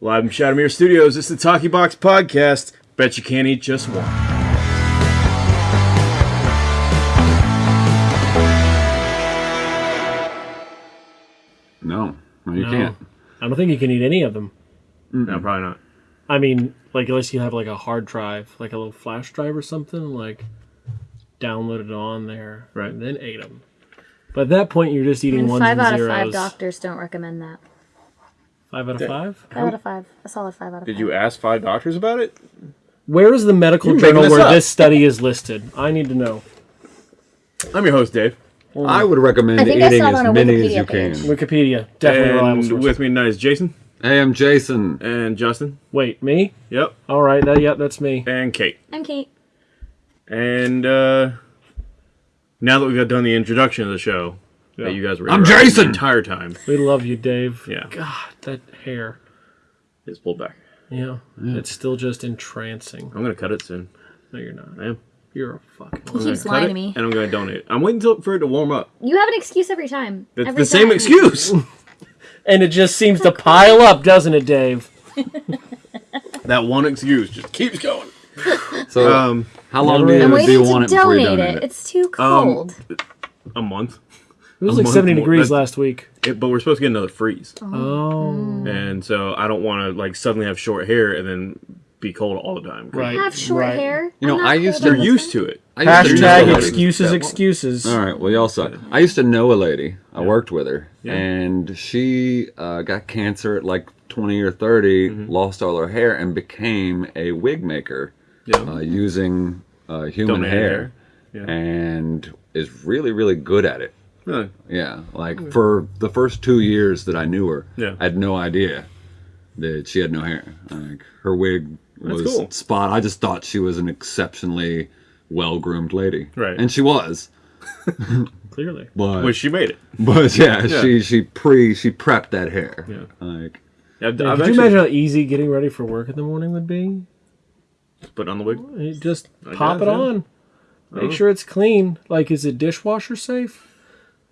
Live from Shadowmere Studios, it's the Talkie Box Podcast. Bet you can't eat just one. No, no, you No. can't. I don't think you can eat any of them. No, probably not. I mean, like unless you have like a hard drive, like a little flash drive or something, like downloaded on there, Right. And then ate them. But at that point, you're just eating And ones five and out of zeros. five doctors don't recommend that. Five out of five. Five out of five. A solid five out of Did five. you ask five doctors about it? Where is the medical You're journal this where up. this study is listed? I need to know. I'm your host, Dave. I would recommend I think I eating saw it as on a many as Wikipedia you page. can. Wikipedia, definitely reliable And source. with me tonight is Jason Hey, I'm Jason. and Justin. Wait, me? Yep. All right, that, yep, that's me. And Kate. I'm Kate. And uh, now that we've got done the introduction of the show, that you guys were I'm Jason! the entire time. We love you, Dave. Yeah. God, that hair. It's pulled back. Yeah, it's still just entrancing. I'm gonna cut it soon. No, you're not. I am. You're a fucking. He I'm gonna keeps cut lying it, to me. And I'm gonna donate. I'm waiting till, for it to warm up. You have an excuse every time. It's Every the same excuse. And it just seems to pile up, doesn't it, Dave? that one excuse just keeps going. So, Um, how long do you, do you to want it before you donate donate it. it? It's too Um, cold. a month. It was like 70 more. degrees That's- last week. It, but we're supposed to get another freeze, Oh, and so I don't want to like suddenly have short hair and then be cold all the time. right. I have short right. hair. You know, I'm not I cold used to- all You're used to it. I used to know Hashtag lady- excuses, excuses. All right, well, y'all suck. I used to know a lady. I worked with her, Yeah. and she uh, got cancer at like 20 or 30, Mm-hmm. lost all her hair, and became a wig maker Yeah. uh, using uh, human Donated hair, hair. Yeah. and is really, really good at it. Really? Yeah, like hmm. for the first two years that I knew her, Yeah. I had no idea that she had no hair. Like her wig was cool. spot. I just thought she was an exceptionally well groomed lady, Right. And she was, Clearly. but Which she made it. but yeah, Yeah. she she pre she prepped that hair. Yeah. like I've, Yeah, I've could you imagine how easy getting ready for work in the morning would be? put on the wig. You just pop guess, it yeah. on. Make uh-huh. sure it's clean. Like, is it dishwasher safe?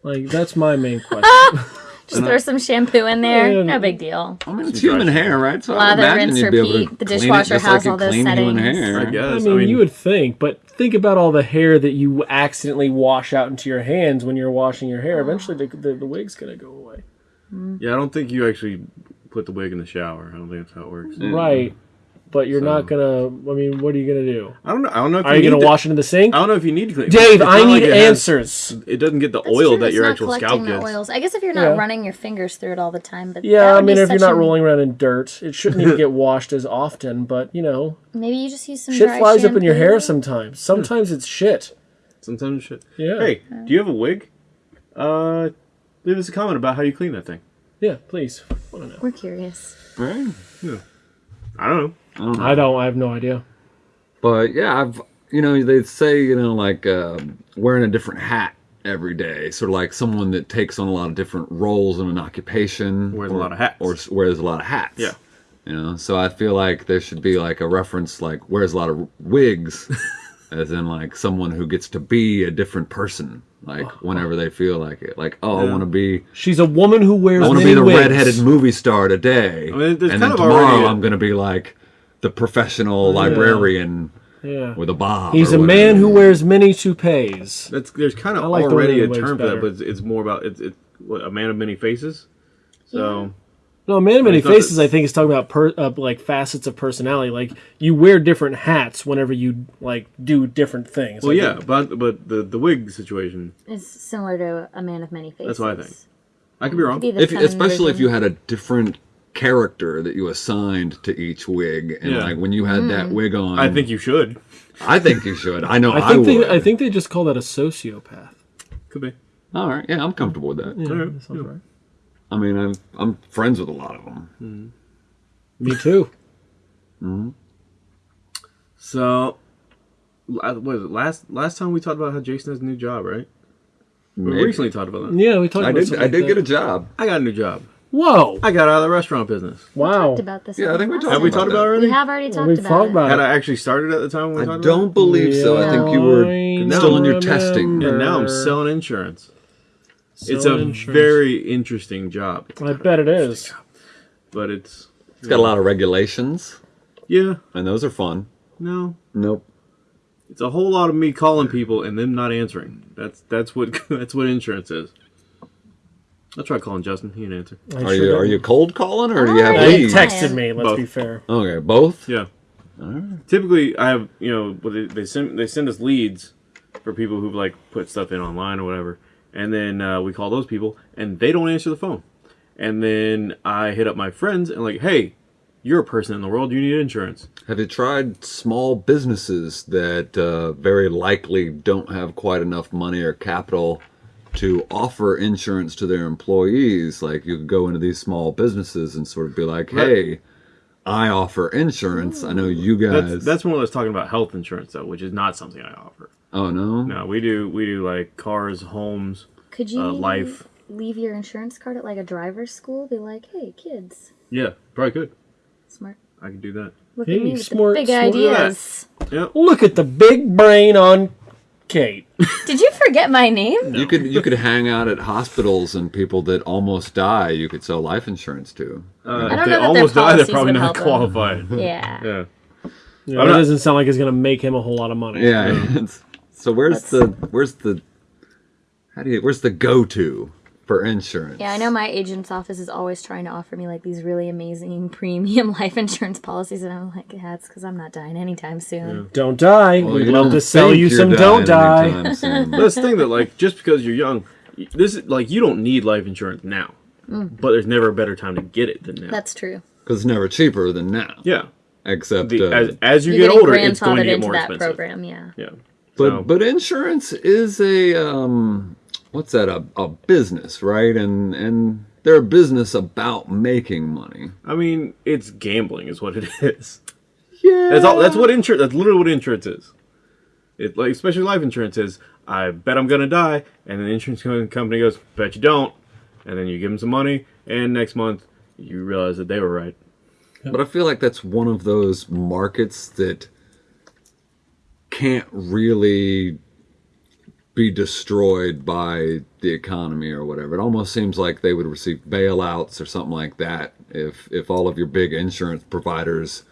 Like, that's my main question. Just throw some shampoo in there. Yeah. No big deal. I mean, it's Some dry human hair, right? So I Lather, imagine rinse, you'd be able to repeat. The clean it dishwasher has like all those clean human settings. hair. I guess. I mean, you would think, but think about all the hair that you accidentally wash out into your hands when you're washing your hair. Eventually, the, the, the wig's going to go away. Mm-hmm. Yeah, I don't think you actually put the wig in the shower. I don't think that's how it works. Right. But you're So- not going to, I mean, what are you going to do? I don't know. I don't know if Are you you gonna to- wash it in the sink? I don't know if you need to clean. It. Dave, It's I need like it has- answers. it doesn't get the That's oil true, that it's your not actual collecting scalp the gets. oils. I guess if you're not Yeah. running your fingers through it all the time, but Yeah, I mean, if you're not a- rolling around in dirt, it shouldn't even get washed as often, but, you know, maybe you just use some shit dry flies up in your hair sometimes. Sometimes it's shit. Sometimes shit. Yeah. Hey, do you have a wig? Uh, leave us a comment about how you clean that thing. Yeah, please. I want to know. We're curious. Right? I don't know. I don't. I have no idea. But yeah, I've you know they say you know like um wearing a different hat every day, sort of like someone that takes on a lot of different roles in an occupation, Wears a lot of hats. or s- wears a lot of hats. Yeah. you know. So I feel like there should be like a reference like wears a lot of wigs, as in like someone who gets to be a different person, like whenever they feel like it. Like oh, I want to be She's a woman who wears I want to be the wigs. redheaded movie star today, I mean, and kind then of tomorrow already a- I'm going to be like the professional librarian Yeah. with a bob. He's or a man who wears many toupees. That's there's kind of like already a women wigs term for that, but it's, it's more about it's, it's what, a man of many faces. So No, man of many faces. I think is talking about per, uh, like facets of personality. Like you wear different hats whenever you like do different things. well, Like, yeah, but but the the wig situation, is similar to a man of many faces. That's what I think. I could be wrong. Be if, feminine especially if you had a different character that you assigned to each wig, and Yeah. like when you had Mm. that wig on, I think you should. I think you should. I know I, I think would. they. I think they just call that a sociopath. Could be. All right, yeah, I'm comfortable with that. Yeah, Alright, that sounds yeah. right. I mean, I'm I'm friends with a lot of them. Me too. So, la- what is it? Last last time we talked about how Jason has a new job, right? We recently talked about that. Yeah, we talked. I about did. something I like did that. get a job. I got a new job. Whoa! I got out of the restaurant business. Wow! talked about this. Yeah, I think we last talked Have we talked about it already? We have already talked We've about talked it. about Had. I actually started at the time when we I talked don't about believe so. I think you were I still in your testing. it? And now I'm selling insurance. Selling it's a insurance. very interesting job, I bet it is. but it's It's got a lot of regulations, Yeah. and those are fun. No. Nope. It's a whole lot of me calling people and them not answering. That's that's what that's what insurance is. I'll try calling Justin. He didn't answer. I Are sure you don't. are you cold calling or do you have Alright. He leads? Texted me. Let's Both. be fair. Okay, both. Yeah. Typically, I have you know they, they send they send us leads for people who've like put stuff in online or whatever, and then uh, we call those people and they don't answer the phone, and then I hit up my friends and like, hey, you're a person in the world, you need insurance. Have you tried small businesses that uh, very likely don't have quite enough money or capital to offer insurance to their employees? Like you could go into these small businesses and sort of be like, Right. "Hey, I offer insurance. I know you guys." That's that's more or less talking about health insurance though, which is not something I offer. oh no. No, we do we do like cars, homes. Could you Uh, life. leave your insurance card at like a driver's school? Be like, hey, kids, Yeah, probably could. smart. I could do that. Look Hey, at me with smart- the big smart. ideas. Yep. Look at the big brain on Kate. Did you forget my name? You could you could hang out at hospitals and people that almost die. You could sell life insurance to. Uh, I if don't they know almost die, they're probably not help them. qualified. Yeah. yeah. Yeah, I'm that doesn't sound like it's going to make him a whole lot of money. Yeah. it's- so where's Let's- the where's the how do you where's the go to for insurance? Yeah, I know my agent's office is always trying to offer me like these really amazing premium life insurance policies, and I'm like, yeah, it's because I'm not dying anytime soon. Don't die. Well, We'd love to sell you some don't die. anytime soon. But that's the thing that like just because you're young, this is like you don't need life insurance now. But there's never a better time to get it than now. That's true. Because it's never cheaper than now. yeah. Except, The, uh, as, as you get older, it's going to get into more that expensive. program, yeah. Yeah. but So- but insurance is a um, what's that? A, a business, right? And and they're a business about making money. I mean, it's gambling, is what it is. Yeah, That's all. That's what insurance. That's literally what insurance is. It like especially life insurance is. I bet I'm gonna die, and then the insurance company goes, "Bet you don't," and then you give them some money, and next month you realize that they were right. But I feel like that's one of those markets that can't really be destroyed by the economy or whatever. It almost seems like they would receive bailouts or something like that if if all of your big insurance providers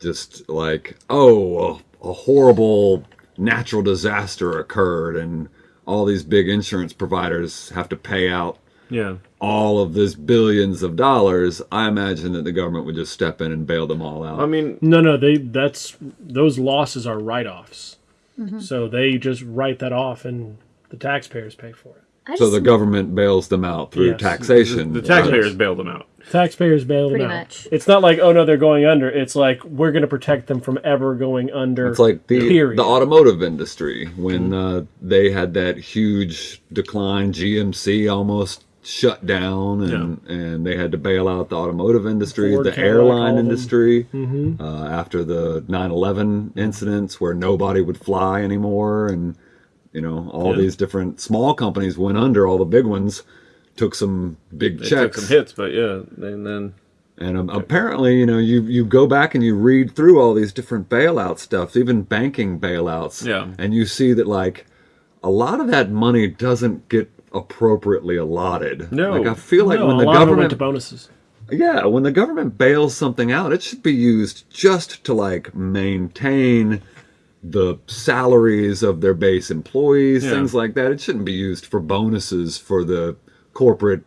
just like, oh, a, a horrible natural disaster occurred and all these big insurance providers have to pay out Yeah. all of this billions of dollars, I imagine that the government would just step in and bail them all out. I mean, No, no, they that's those losses are write-offs. Mm-hmm. So they just write that off and the taxpayers pay for it. I so the government bails them out through Yes. taxation. the taxpayers bail them out. Taxpayers bail them Pretty out. much. It's not like oh no they're going under. It's like we're going to protect them from ever going under. It's like the period. the automotive industry when uh, they had that huge decline. GMC almost shut down, and and they had to bail out the automotive industry, Ford, the Cadillac, airline all of them. industry. Mhm. Uh, after the 9/11 incidents, where nobody would fly anymore, and you know all Yeah. these different small companies went under. All the big ones took some big They took checks. some hits, but yeah, and then And um, apparently, you know, you you go back and you read through all these different bailout stuff, even banking bailouts, Yeah. and you see that like a lot of that money doesn't get appropriately allotted. No. like I feel like no, when the it went government, to bonuses. yeah, when the government bails something out, it should be used just to like maintain the salaries of their base employees, Yeah. things like that. It shouldn't be used for bonuses for the corporate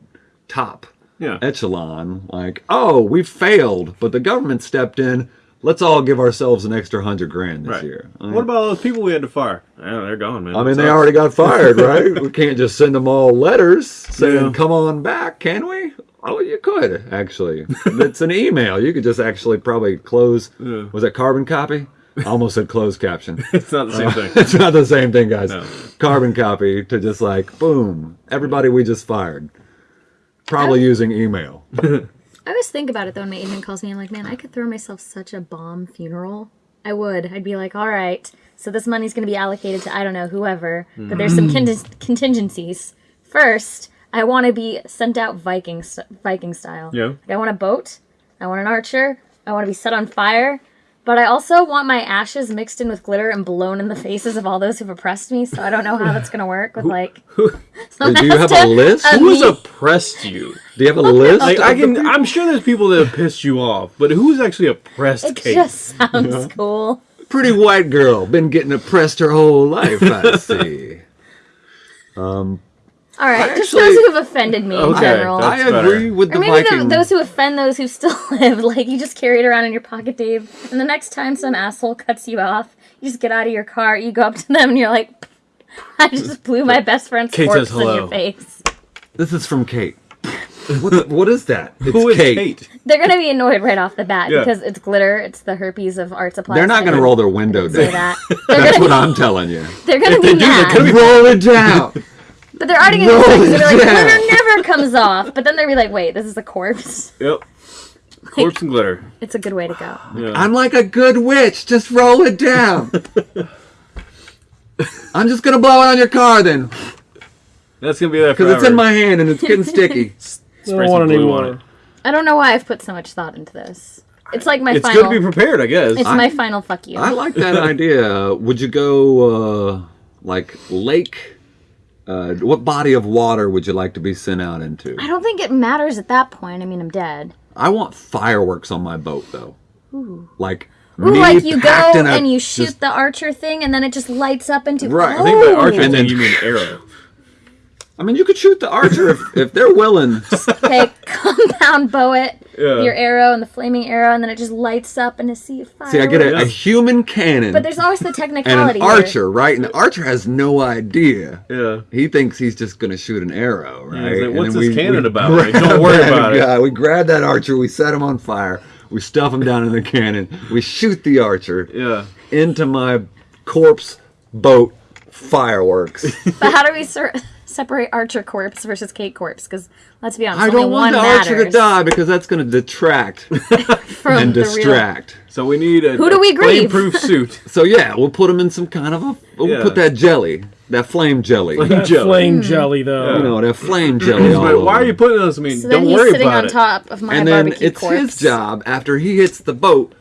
top yeah, echelon like oh we failed but the government stepped in let's all give ourselves an extra hundred grand this right. year I What about all those people we had to fire? Yeah, they're gone, man. I mean they sucks. already got fired right we can't just send them all letters saying Yeah. come on back can we oh you could actually it's an email you could just actually probably close Yeah. was it carbon copy I almost said closed caption It's not the same thing. it's not the same thing guys No. carbon copy to just like boom everybody we just fired probably using email I always think about it though when my agent calls me. I'm like, man, I could throw myself such a bomb funeral. I would. I'd be like, all right, so this money's going to be allocated to I don't know whoever, but there's some hmm. conti- contingencies. First, I want to be sent out Viking Viking style. Yeah. Like, I want a boat. I want an archer. I want to be set on fire. But I also want my ashes mixed in with glitter and blown in the faces of all those who've oppressed me. So I don't know how that's gonna work with like. some Do you have a list? of Who's oppressed you? Do you have a list? Like I can. I'm sure there's people that have pissed you off, but who's actually oppressed It Kate? just sounds cool. pretty white girl, been getting oppressed her whole life. I see. Um, All right, just those who have offended me in Okay, general. I agree with the Or maybe the, those who offend those who still live. Like you just carry it around in your pocket, Dave. And the next time some asshole cuts you off, you just get out of your car, you go up to them, and you're like, "I just blew my best friend's Kate corpse says in your face." This is from Kate. What, the- what is that? It's Who is Kate. Kate? They're gonna be annoyed right off the bat Yeah. because it's glitter. It's the herpes of art supplies. They're not going to roll their window down. that. That's what be, I'm telling you. they're gonna be they do, they're gonna be- Roll it down. But they're already gonna roll be it like, like glitter never comes off. But then they'll be like, "Wait, this is a corpse." Yep. Corpse and glitter. It's a good way to go. Yeah. I'm like a good witch. Just roll it down. I'm just gonna blow it on your car then, That's gonna be there because it's in my hand and it's getting sticky. I don't want some any glue on more. it. I don't know why I've put so much thought into this. It's like my It's final. good to be prepared, I guess. it's my final fuck you. I like that idea. Would you go uh, like lake? Uh, what body of water would you like to be sent out into? I don't think it matters at that point. I mean, I'm dead. I want fireworks on my boat though. Like Ooh, me like you go packed in a- and you shoot just- the archer thing, and then it just lights up into. Right. I think by Oh! archer And thing then- you mean arrow. I mean, you could shoot the archer if, if they're willing. Okay, compound bow it, Yeah. your arrow and the flaming arrow, and then it just lights up in a sea of fire. See, I get a, Yeah. a human cannon But there's always the and technicality. an here. archer, right? And the archer has no idea. Yeah. He thinks he's just going to shoot an arrow, right? like, "What's then this cannon about?" Like, grab "Don't worry that about it." We grab that archer, we set him on fire, we stuff him down in the cannon, we shoot the archer Yeah. into my corpse boat fireworks. But how do we ser- separate archer corpse versus Kate corpse? Because let's be honest, I don't one want the matters archer to die because that's going to detract and the real. distract. So we need a, Who do we a grieve? flame-proof suit. So yeah, we'll put him in some kind of a. We'll Yeah. put that jelly, that flame jelly. That Jelly. flame hmm. jelly, though. you know, that flame jelly. all But why are you putting this? I mean, So then don't he's worry sitting about on it. top of my and then barbecue it's corpse. his job after he hits the boat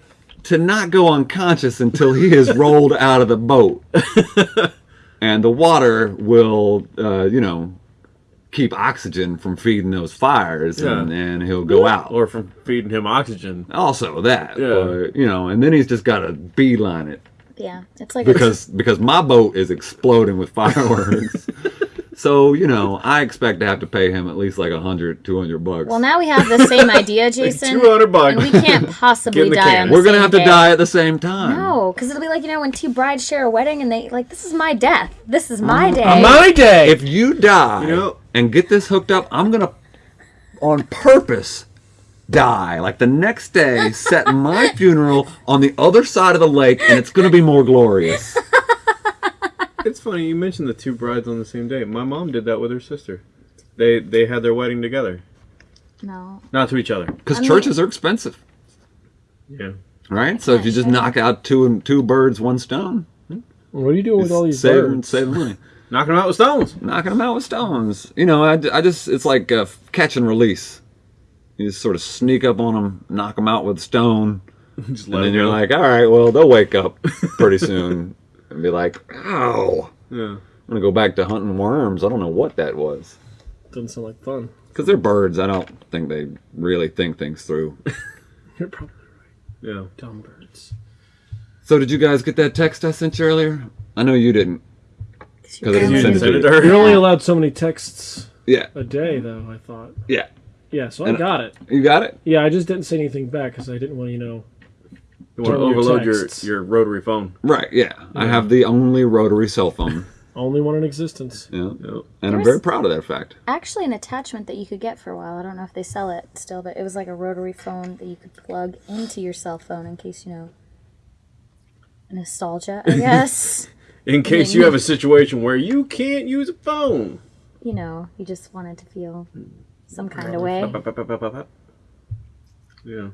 to not go unconscious until he is rolled out of the boat and the water will uh, you know keep oxygen from feeding those fires and, Yeah. and he'll go out Or from feeding him oxygen. also that Yeah. but, you know and then he's just got to beeline it Yeah, it's like because because my boat is exploding with fireworks so you know i expect to have to pay him at least like a hundred, two hundred bucks Well, now we have the same idea, Jason. 200 bucks. And we can't possibly die can. on the we're gonna same have to die at the same time No, because it'll be like you know when two brides share a wedding and they like this is my death. This is my day. On my day. if you die You know- and get this hooked up, I'm gonna on purpose die. Like the next day, set my funeral on the other side of the lake, and it's gonna be more glorious. It's funny you mentioned the two brides on the same day. My mom did that with her sister. They they had their wedding together, no, not to each other. Because I mean- churches are expensive, Yeah. right? So if you just knock out two and two birds, one stone, what are you doing with all these save birds? save money. Knocking them out with stones. Knocking them out with stones. You know, I, I just it's like uh, catch and release. You just sort of sneak up on them, knock them out with a stone. Just And then you're go. like, all right, well, they'll wake up pretty soon and be like, ow. yeah. I'm going to go back to hunting worms. I don't know what that was. Doesn't sound like fun. Because they're birds. I don't think they really think things through. You're probably right. Yeah. dumb birds. so, did you guys get that text I sent you earlier? I know you didn't. Because I didn't You send didn't it send to it you. to her. You're only allowed so many texts Yeah. a day, though. I thought. Yeah. Yeah, so I And- got it. You got it? Yeah, I just didn't say anything back because I didn't want you know. You want to Turn your overload your, your rotary phone. Right. Yeah. I have the only rotary cell phone. Only one in existence. Yeah. Yep. And I'm very proud of that fact. actually an attachment that you could get for a while. I don't know if they sell it still, but it was like a rotary phone that you could plug into your cell phone in case you know nostalgia. I guess In case you have a situation where you can't use a phone. you know you just wanted to feel some mm. kind of way. Yeah.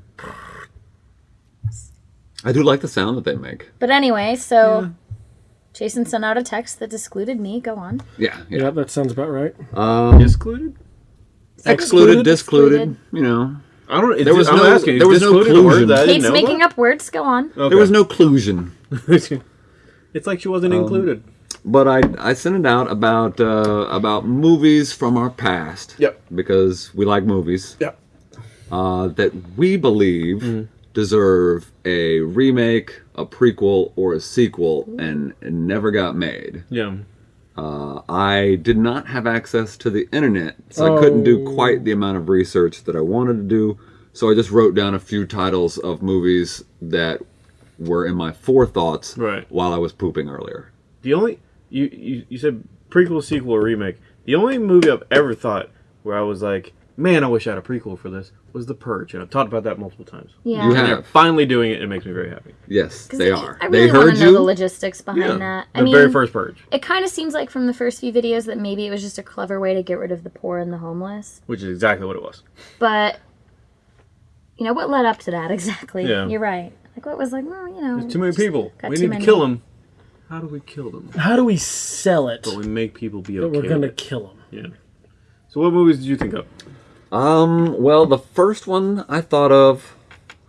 I do like the sound that they make. But anyway, so Jason sent out a text that excluded me. Go on. Yeah. Yeah, Yeah. that sounds about right. Um, Excluded? excluded, Excluded, discluded, you know. I don't. There was I'm no- asking. there is was no included in clusion. that I didn't Kate's making about? up words. Go on. Okay. There was no clusion. it's like she wasn't included. But I I sent it out about uh, about movies from our past. Yep. Because we like movies Yeah. uh, that we believe deserve a remake, a prequel, or a sequel, and, and never got made. Yeah. Uh, I did not have access to the internet, so I couldn't do Oh. quite the amount of research that I wanted to do. So I just wrote down a few titles of movies that were in my forethoughts Right. while I was pooping earlier. The only you, you you said prequel, sequel, or remake. The only movie I've ever thought where I was like, man, I wish I had a prequel for this was The Purge, and I've talked about that multiple times. Yeah. You And have- they're finally doing it. and It makes me very happy. Yes, they I- are. I really they heard to know the logistics behind Yeah. that. The mean, very first Purge, it kind of seems like from the first few videos that maybe it was just a clever way to get rid of the poor and the homeless. which is exactly what it was. But you know what led up to that exactly? Yeah. You're right. Like what was like, well, you know, There's too many people. We need to kill them. How do we kill them? How do we sell it? But we make people be that okay. we're gonna with kill them. Yeah. So what movies did you think of? Um, well, the first one I thought of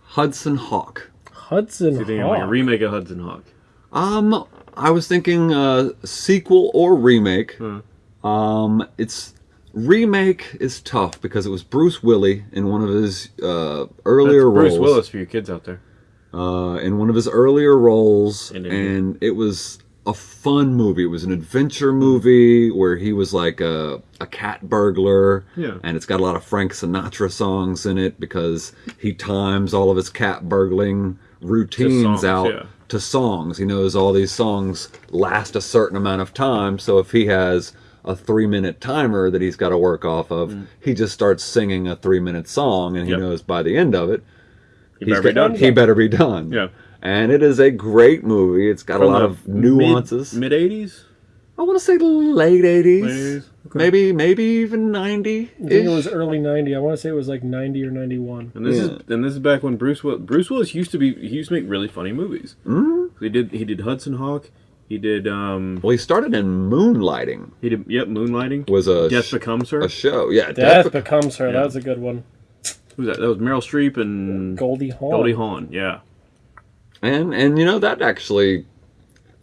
Hudson Hawk. Hudson You think like a Hawk. remake of Hudson Hawk? Um, I was thinking uh, sequel or remake. Um, it's remake is tough because it was Bruce Willis in one of his uh, That's earlier Bruce roles. Willis for you kids out there. uh, in one of his earlier roles, In and, it was a fun movie. It was an adventure movie where he was like a, a cat burglar, Yeah. and it's got a lot of Frank Sinatra songs in it because he times all of his cat burgling routines songs, out yeah. to songs. He knows all these songs last a certain amount of time, so if he has a three minute timer that he's got to work off of, he just starts singing a three minute song, and he Mm. Yep. knows by the end of it he's better be got- done. he better be done. Yeah. And it is a great movie. It's got a lot of nuances. Mid eighties. I want to say late 80s. Late 80s? Okay. Maybe maybe even 90. I think it was early '90. I want to say it was like '90 or '91. And this Yeah. is and this is back when Bruce Willis, Bruce Willis used to be he used to make really funny movies. Mm-hmm. He did he did Hudson Hawk. He did um Well, he started in Moonlighting. he did yep Moonlighting. Was a Death sh- Becomes Her. a show. Yeah, Death Death, becomes her. Yeah. That was a good one. Who's that? That was Meryl Streep and Goldie Hawn. Goldie Hawn. Yeah. And and you know that actually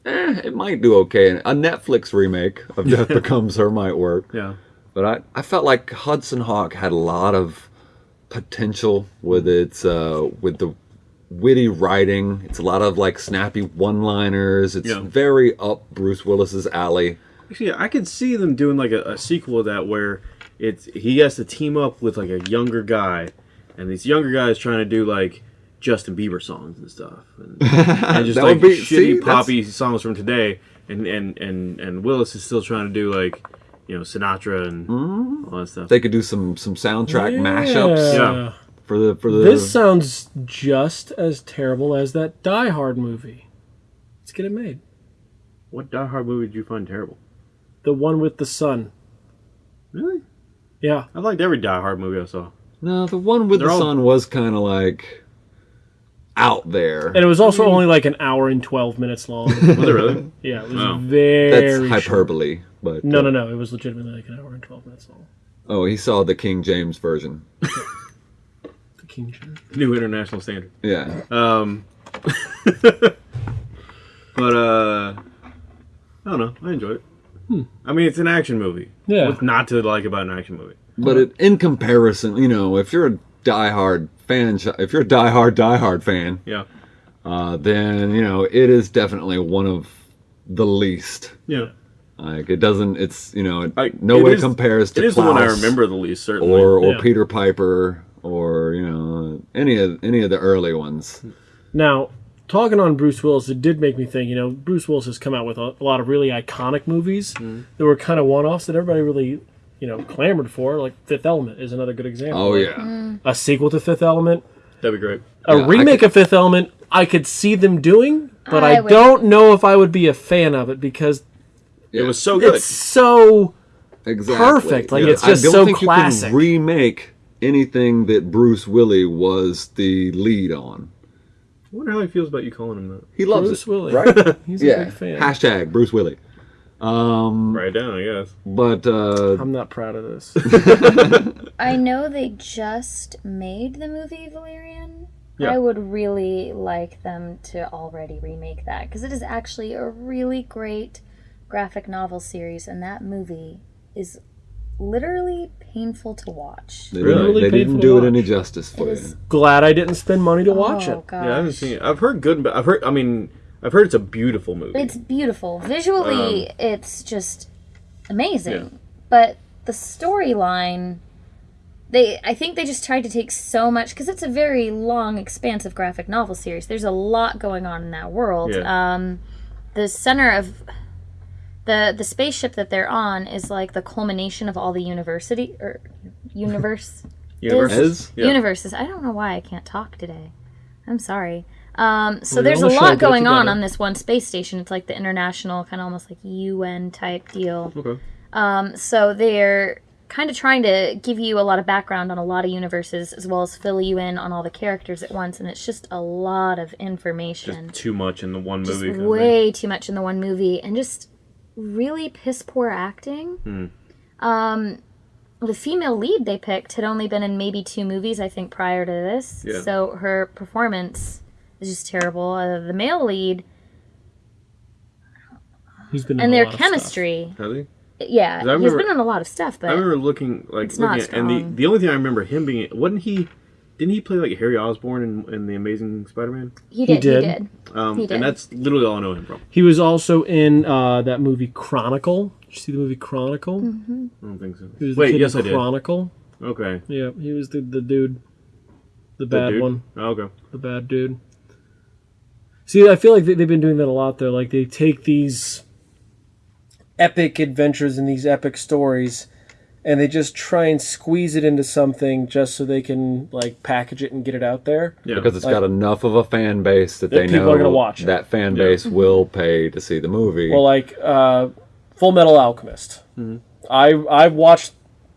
eh, it might do okay. A Netflix remake of Death Becomes Her might work. Yeah. But I, I felt like Hudson Hawk had a lot of potential with its uh, with the witty writing. It's a lot of like snappy one-liners. It's Yeah. very up Bruce Willis's alley. Actually, I could see them doing like a, a sequel of that where it's he has to team up with like a younger guy, and these younger guys trying to do like Justin Bieber songs and stuff, and, and just That like be- shitty see, that's- poppy songs from today, and and and and Willis is still trying to do like you know Sinatra and Mm-hmm. all that stuff. They could do some some soundtrack mashups Yeah. for the for the. This sounds just as terrible as that Die Hard movie. Let's get it made. What Die Hard movie did you find terrible? The one with the sun. Really? Yeah. I liked every Die Hard movie I saw. no, the one with They're the all- sun was kind of like out there. And it was also only like an hour and 12 minutes long. Was it really? Yeah, it was Oh. very That's short. hyperbole, but No, uh, no, no. It was legitimately like an hour and 12 minutes long. Oh, he saw the King James version. The King James. New international standard. Yeah. Um, but uh, I don't know. I enjoyed it. I mean, it's an action movie. Yeah. What's not to like about an action movie? But it, in comparison, you know, if you're a diehard fan, if you're a diehard diehard fan, Yeah. uh, then you know it is definitely one of the least. Yeah. Like it doesn't. It's you know, it I- no it way is- compares to It is the one I remember the least, certainly. or or Yeah. Peter Piper or you know any of any of the early ones. Now, talking on Bruce Willis, it did make me think, you know, Bruce Willis has come out with a, a lot of really iconic movies that were kind of one offs that everybody really, you know, clamored for. Like Fifth Element is another good example. Oh Like, yeah, mm. A sequel to Fifth Element. That'd be great. A Yeah, remake could- of Fifth Element, I could see them doing, but I, I don't know if I would be a fan of it because It was so good. it's so exactly. perfect. Like, it's just I don't so think classic. you can remake anything that Bruce Willis was the lead on. I wonder how he feels about you calling him that. He loves Bruce it, Willis. right? He's a yeah. big fan. Hashtag Bruce Willis. Um, Write it down, I guess. but uh, I'm not proud of this. I know they just made the movie Valerian. Yeah. I would really like them to already remake that because it is actually a really great graphic novel series, and that movie is literally painful to watch. they, Really? didn't, they didn't do it any justice It for you. Glad I didn't spend money to watch oh, it. gosh. Yeah, I haven't seen it. I've heard good, I've heard. I mean, I've heard it's a beautiful movie. It's beautiful. Visually, Um, it's just amazing. Yeah. But the storyline, they I think they just tried to take so much because it's a very long, expansive graphic novel series. There's a lot going on in that world. Yeah. Um, the center of the the spaceship that they're on is like the culmination of all the university or universe Universes. Yeah. universes. I don't know why I can't talk today. I'm sorry. Um, so there's a on the show, lot going on on this one space station. It's like the international, kind of almost like UN type deal. Okay. Um, so they're kind of trying to give you a lot of background on a lot of universes, as well as fill you in on all the characters at once. And it's just a lot of information. Just too much in the one movie. thing. way too much in the one movie, and just really piss poor acting. Hmm. Um, the female lead they picked had only been in maybe two movies, I think, prior to this. Yeah. So her performance is just terrible. Uh, the male lead He's been in and a their lot of stuff. chemistry, Has he? yeah, I he's remember- been in a lot of stuff, but I remember looking like It's not looking at, and the the only thing I remember him being wasn't he didn't he play like Harry Osborn in, in the Amazing Spider-Man? he did. He did. did. Um, He did. and that's literally all I know him from. He was also in uh, that movie Chronicle. Did you see the movie Chronicle? Mm-hmm. I don't think so. He was the Wait, kid yes, in I did. Chronicle. Okay, Yeah, he was the, the dude, the The bad dude? one, Oh, okay. the bad dude. See, I feel like they, they've been doing that a lot. Though, like they take these epic adventures and these epic stories, and they just try and squeeze it into something just so they can like package it and get it out there. Yeah, because it's Like- got enough of a fan base that, they people know are gonna watch it. that fan Yeah. base will pay to see the movie. Well, like uh, Full Metal Alchemist. I I've watched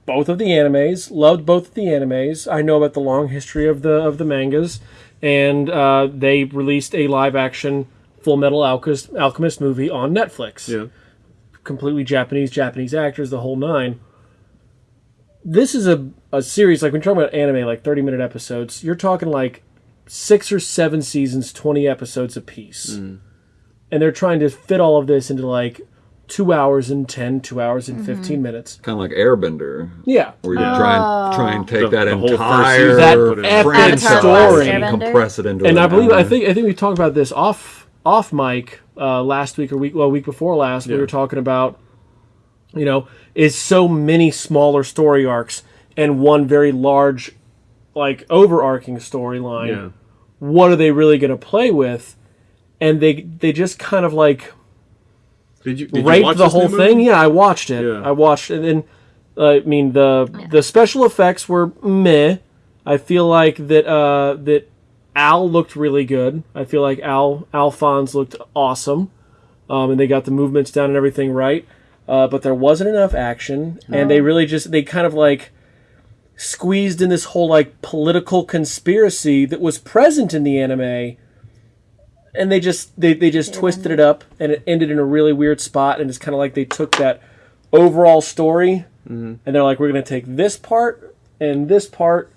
both of the animes, loved both of the animes. I know about the long history of the of the mangas, and uh, they released a live action Full Metal Alchemist Alchemist movie on Netflix. yeah. Completely Japanese, Japanese actors, the whole nine. This is a, a series like when you're talking about anime, like 30 minute episodes. You're talking like six or seven seasons, 20 episodes a apiece and they're trying to fit all of this into like two hours and 10 two hours and 15 minutes. Kind of like Airbender, yeah. Where you try and try and take The- that the entire That put it in. epic franchise story. and compress it into. and an i believe i think i think we talked about this off off mic uh, last week or week well week before last we were talking about you know is so many smaller story arcs and one very large like overarching storyline Yeah. what are they really going to play with? And they they just kind of like Did you, did you raped watch the this whole thing. Yeah, I watched it. Yeah. I watched it, and uh, I mean the the special effects were meh. I feel like that uh, that Al looked really good. I feel like Al Alphonse looked awesome, um, and they got the movements down and everything right. Uh, but there wasn't enough action, and they really just they kind of like squeezed in this whole like political conspiracy that was present in the anime and they just they, they just twisted it up and it ended in a really weird spot and it's kind of like they took that overall story and they're like we're going to take this part and this part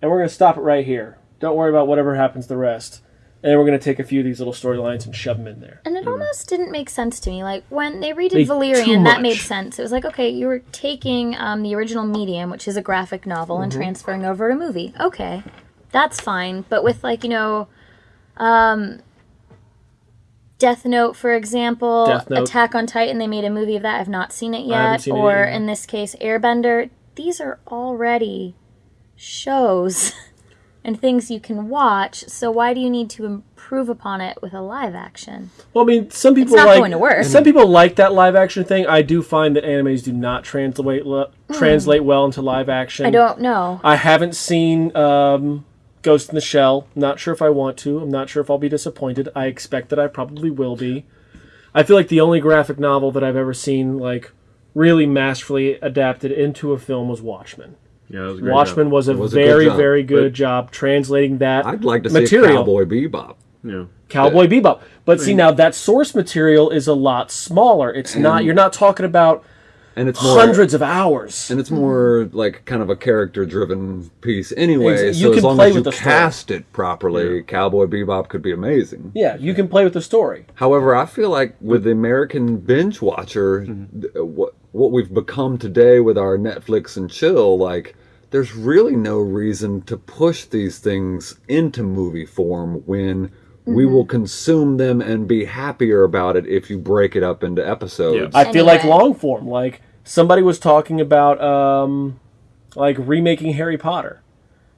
and we're going to stop it right here don't worry about whatever happens the rest and then we're going to take a few of these little storylines and shove them in there And it almost didn't make sense to me. Like when they redid They- Valerian, that made sense. It was like, okay, you were taking um, the original medium, which is a graphic novel, and transferring over to a movie. Okay, that's fine. But with like you know, um, Death Note, for example, Note. Attack on Titan, they made a movie of that. I've not seen it yet. seen or either. in this case, Airbender. These are already shows and things you can watch. So why do you need to improve upon it with a live action? well i mean some people not like going to work. some people like that live action thing i do find that animes do not translate le- translate well into live action I don't know. I haven't seen um, Ghost in the Shell. Not sure if I want to. I'm not sure if I'll be disappointed. I expect that I probably will be. I feel like the only graphic novel that I've ever seen like really masterfully adapted into a film was Watchmen. Yeah, that was a great Watchmen job. was a was a good very very good but- job translating that I'd like to see material. a Cowboy Bebop. Yeah. Cowboy Bebop. But see now that source material is a lot smaller. It's not you're not talking about and it's more hundreds of hours. and it's more like kind of a character driven piece anyway. Exa- so you as can long play as you with the story. cast it properly, Cowboy Bebop could be amazing. Yeah, you can play with the story. However, I feel like with the American binge watcher, mm-hmm. th- what what we've become today with our Netflix and chill, like there's really no reason to push these things into movie form when we will consume them and be happier about it if you break it up into episodes. I feel like long form. Like somebody was talking about um like remaking Harry Potter.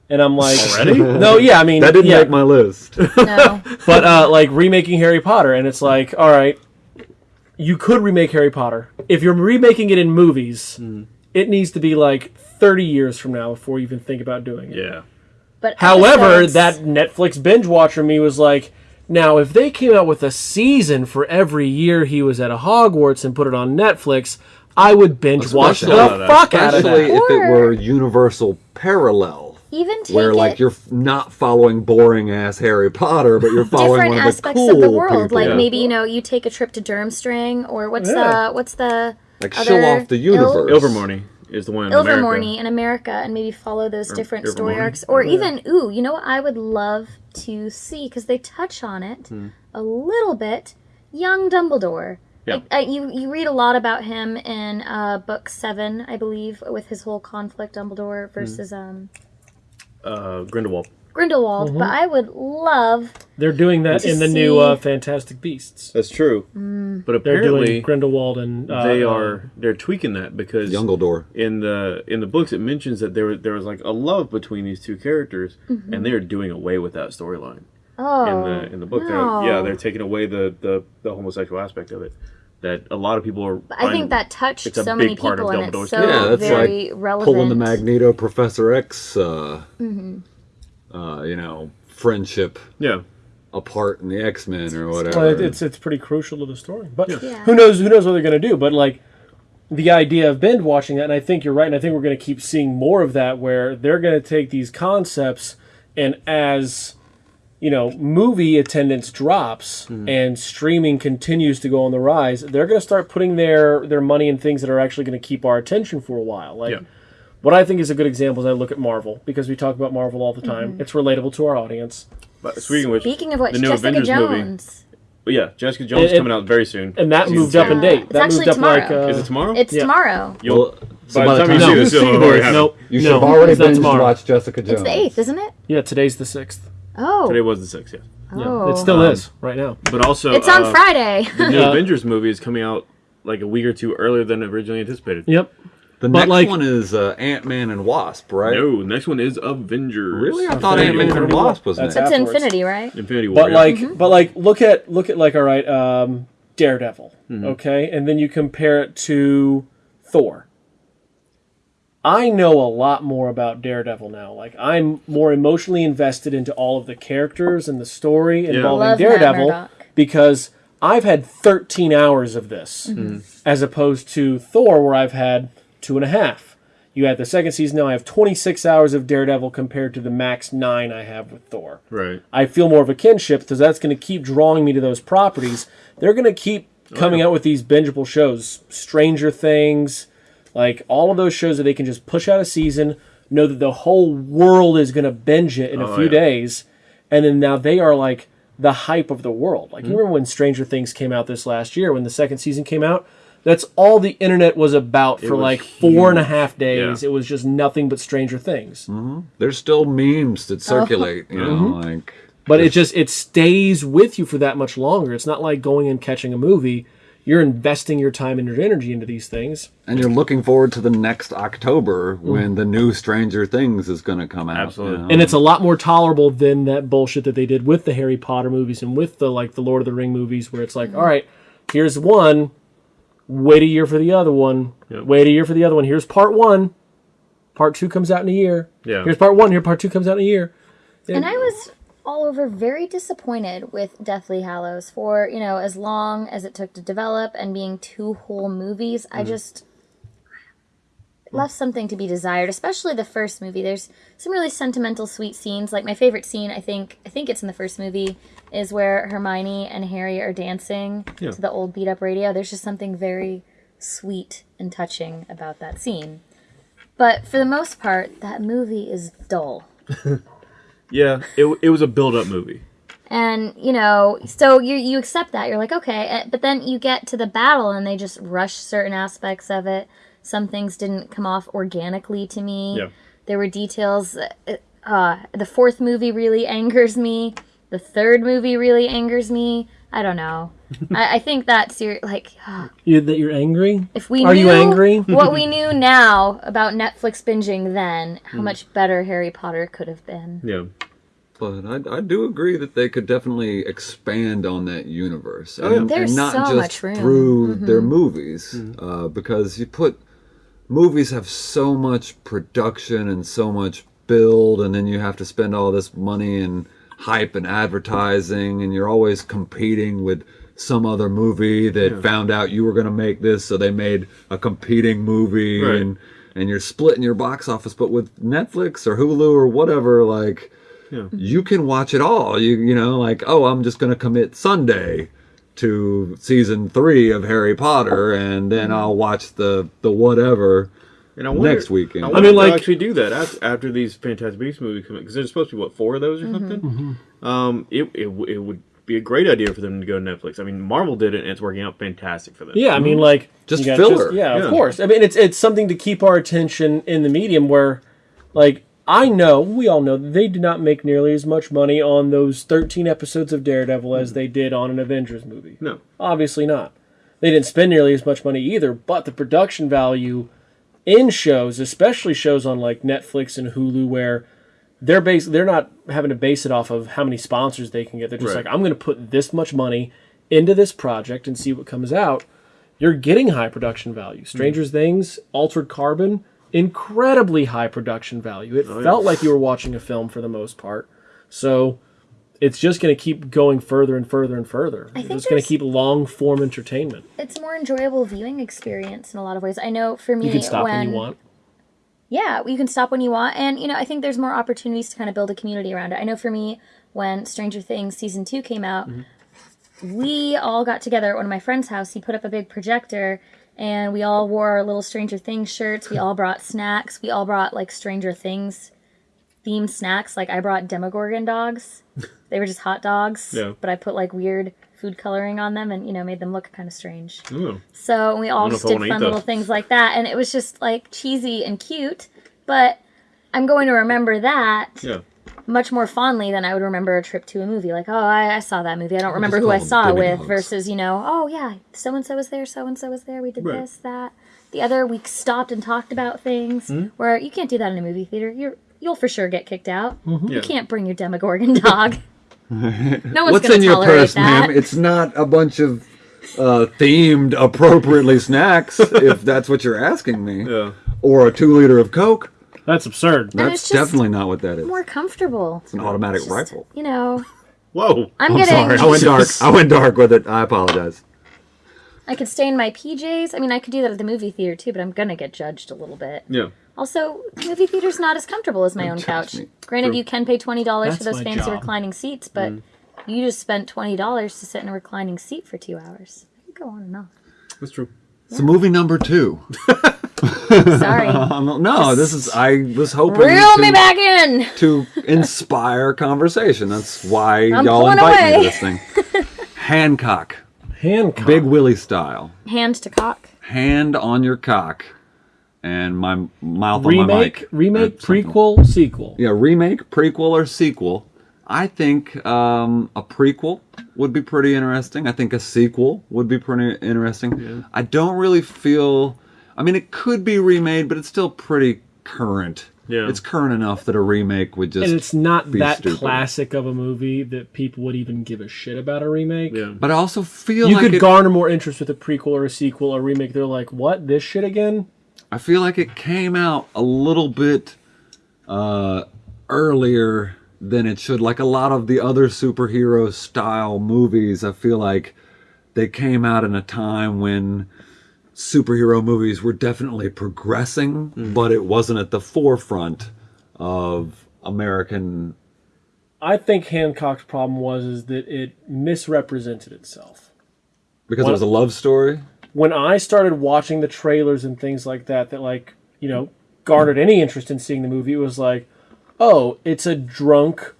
And I'm like Already? No, yeah, I mean that didn't yeah, make my list. No. but uh like remaking Harry Potter and it's like, all right, you could remake Harry Potter. If you're remaking it in movies, it needs to be like 30 years from now before you even think about doing it. Yeah. But However, episodes- that Netflix binge watcher me was like, now if they came out with a season for every year he was at a Hogwarts and put it on Netflix, I would binge watch the Especially- out of that. fuck out of Especially that. if it were universal parallel. even take Where it like you're not following boring ass Harry Potter, but you're following different one of the aspects cool of the world. people. Like Yeah. maybe you know you take a trip to Durmstrang or what's Yeah. the what's the like show off the universe. Ilvermorny is the one in America. Ilvermorny in America and maybe follow those different story arcs. Or even, ooh, you know what I would love to see because they touch on it Hmm. a little bit. Young Dumbledore. Yeah. Like, uh, you you read a lot about him in uh, book seven, I believe, with his whole conflict Dumbledore versus um, Uh, Grindelwald. Grindelwald. Mm-hmm. But I would love They're doing that To in the new uh, Fantastic Beasts. That's true. Mm. But They're apparently doing Grindelwald and uh, they uh, are they're tweaking that because Youngledore. in the in the books it mentions that there was there was like a love between these two characters and they are doing away with that storyline oh in the in the book. no. They're, yeah, they're taking away the, the the homosexual aspect of it. That a lot of people are. I think that touched it's so many part of people and Dumbledore's it's so Yeah, that's very like relevant. pulling the Magneto Professor X, uh, Mm-hmm. Uh, you know, friendship yeah. apart in the X Men or whatever. it- it's it's pretty crucial to the story. But Yeah. who knows who knows what they're going to do? But like the idea of binge watching that, and I think you're right, and I think we're going to keep seeing more of that, where they're going to take these concepts and as you know, movie attendance drops and streaming continues to go on the rise, they're going to start putting their their money in things that are actually going to keep our attention for a while. Like Yeah. What I think is a good example is I look at Marvel because we talk about Marvel all the time. It's relatable to our audience. But speaking of which, Speaking of which, the new Jessica Avengers movie. Jones. But yeah, Jessica Jones It- it- coming out very soon. And that Season moved up in date. It's that moved actually up like tomorrow. uh, Is it tomorrow? It's Yeah. tomorrow. You'll, so by by the the time time you you see no, this, you'll already have it. nope. you should no, have already it's not binge tomorrow. watched Jessica Jones. It's the eighth, isn't it? Yeah, today's the sixth. Oh, Today was the sixth, yeah. oh. It still Um, is right now. But also, It's on uh, Friday. The new Avengers movie is coming out like a week or two earlier than originally anticipated. Yep. The But, next like- one is uh, Ant Man and Wasp, right? No, the next one is Avengers. Really? I thought Ant Man and Wasp was That's next. It's afterwards. Infinity, right? Infinity War. But yeah. like, but like, look at look at like, all right, um, Daredevil, Mm-hmm. okay, and then you compare it to Thor. I know a lot more about Daredevil now. Like, I'm more emotionally invested into all of the characters and the story involving Love Daredevil because I've had 13 hours of this, Mm-hmm. as opposed to Thor, where I've had two and a half. You had the second season. Now I have 26 hours of Daredevil compared to the max nine I have with Thor. right. I feel more of a kinship because that's going to keep drawing me to those properties. They're going to keep oh, coming out with these bingeable shows, Stranger Things, like all of those shows that they can just push out a season, know that the whole world is going to binge it in a Oh, few yeah. days, and then now they are like the hype of the world. Like you hmm. remember when Stranger Things came out this last year when the second season came out. That's all the internet was about for was like four and a half days. Yeah. It was just nothing but Stranger Things. There's still memes that circulate, you know, Mm-hmm. like but it just it stays with you for that much longer it's not like going and catching a movie you're investing your time and your energy into these things and you're looking forward to the next October Mm. when the new Stranger Things is going to come out. Absolutely. you know? and it's a lot more tolerable than that bullshit that they did with the harry potter movies and with the like the lord of the ring movies where it's like all right here's one wait a year for the other one Yep. wait a year for the other one here's part one part two comes out in a year Yeah. here's part one here part two comes out in a year And I was all over very disappointed with Deathly Hallows for, you know, as long as it took to develop and being two whole movies. Mm. I just. Left something to be desired, especially the first movie. There's some really sentimental, sweet scenes. Like my favorite scene, I think, I think it's in the first movie, is where Hermione and Harry are dancing Yeah. to the old beat up radio. There's just something very sweet and touching about that scene. But for the most part, that movie is dull. Yeah, it, it was a build up movie. And you know, so you you accept that you're like okay, eh, but then you get to the battle and they just rush certain aspects of it. Some things didn't come off organically to me. Yeah. There were details. uh, Uh, the fourth movie really angers me. The third movie really angers me. I don't know. I, I think that's your like. You, that you're angry? If we Are knew you angry? what we knew now about Netflix binging then, Hmm. how much better Harry Potter could have been. Yeah. But I, I do agree that they could definitely expand on that universe, Oh, and, There's and not so just much room. through their movies, Mm-hmm. uh, because you put movies have so much production and so much build, and then you have to spend all this money and hype and advertising, and you're always competing with some other movie that found out you were going to make this, so they made a competing movie, Right. and and you're splitting your box office. But with Netflix or Hulu or whatever, like Yeah. you can watch it all. You you know, like oh, I'm just gonna commit Sunday to season three of Harry Potter, and then I'll watch the the whatever. And I wonder, Next weekend. I, I mean, if like- actually do that after, after these Fantastic Beasts movies come out because there's supposed to be what four of those or something. Mm-hmm. Um, it, it it would be a great idea for them to go to Netflix. I mean, Marvel did it and it's working out fantastic for them. Yeah, I mean, like Just you got filler. yeah, Yeah. of course. I mean, it's it's something to keep our attention in the medium. Where, like, I know we all know they did not make nearly as much money on those thirteen episodes of Daredevil as hmm. they did on an Avengers movie. No. Obviously not. They didn't spend nearly as much money either. But the production value in shows, especially shows on like Netflix and Hulu, where they're base they're not having to base it off of how many sponsors they can get. They're just Right. like, I'm going to put this much money into this project and see what comes out. You're getting high production value. Stranger hmm. Things, Altered Carbon, incredibly high production value. It oh, felt like you were watching a film for the most part. So it's just going to keep going further and further and further. think It's going to keep long form entertainment. It's a more enjoyable viewing experience in a lot of ways. I know for me, You can stop when, when you want. Yeah, you can stop when you want. And, you know, I think there's more opportunities to kind of build a community around it. I know for me, when Stranger Things season two came out, mm-hmm. we all got together at one of my friend's house. He put up a big projector and we all wore our little Stranger Things shirts. We all brought snacks. We all brought like Stranger Things themed snacks. Like I brought Demogorgon dogs. they were just hot dogs. Yeah. But I put like weird food coloring on them and, you know, made them look kind of strange. Ooh. So we all just did fun little things like that, and it was just like cheesy and cute. But I'm going to remember that Yeah. Much more fondly than I would remember a trip to a movie. Like, oh, I, I saw that movie. I don't remember who I saw it with. Hogs. Versus, you know, oh yeah, so and so was there, so and so was there. We did Right. this, that, the other. We stopped and talked about things. Hmm? Where you can't do that in a movie theater. You're you'll for sure get kicked out. Yeah. You can't bring your Demogorgon dog. no one's What's gonna in your purse, that. ma'am? It's not a bunch of uh, themed appropriately snacks, if that's what you're asking me, Yeah. or a two liter of Coke. That's absurd. And That's definitely not what that is. more comfortable. It's an automatic Just, rifle. You know, Whoa. I'm, I'm getting. sorry, I went dark. I went dark with it. I apologize. I could stay in my PJs. I mean, I could do that at the movie theater too, but I'm gonna get judged a little bit. Yeah. Also, movie theater's not as comfortable as my own couch. me. Granted, True. you can pay twenty dollars for those fancy job. reclining seats, but mm. you just spent twenty dollars to sit in a reclining seat for two hours. I could go on and on. That's true. So movie number two. Sorry, Um, no, this is. I was hoping reel to, me back in. to inspire conversation. That's why y'all pulling invite me to this thing. Hancock, Hancock. Big Willie style. Hand to cock. Hand on your cock, and my mouth on my remake, mic. remake, prequel, sequel. Yeah, remake, prequel, or sequel. I think um, a prequel would be pretty interesting. I think a sequel would be pretty interesting. I don't really feel. I mean, it could be remade, but it's still pretty current. Yeah. It's current enough that a remake would just. And it's not be that stupid. classic of a movie that people would even give a shit about a remake. Yeah. But I also feel You like could it, garner more interest with a prequel or a sequel or a remake. They're like, what? This shit again? I feel like it came out a little bit uh, earlier than it should. Like a lot of the other superhero style movies, I feel like they came out in a time when superhero movies were definitely progressing, mm. but it wasn't at the forefront of American. I think Hancock's problem was is that it misrepresented itself. Because What- it was a love story. When I started watching the trailers and things like that, that like you know garnered any interest in seeing the movie, it was like, oh, it's a drunk,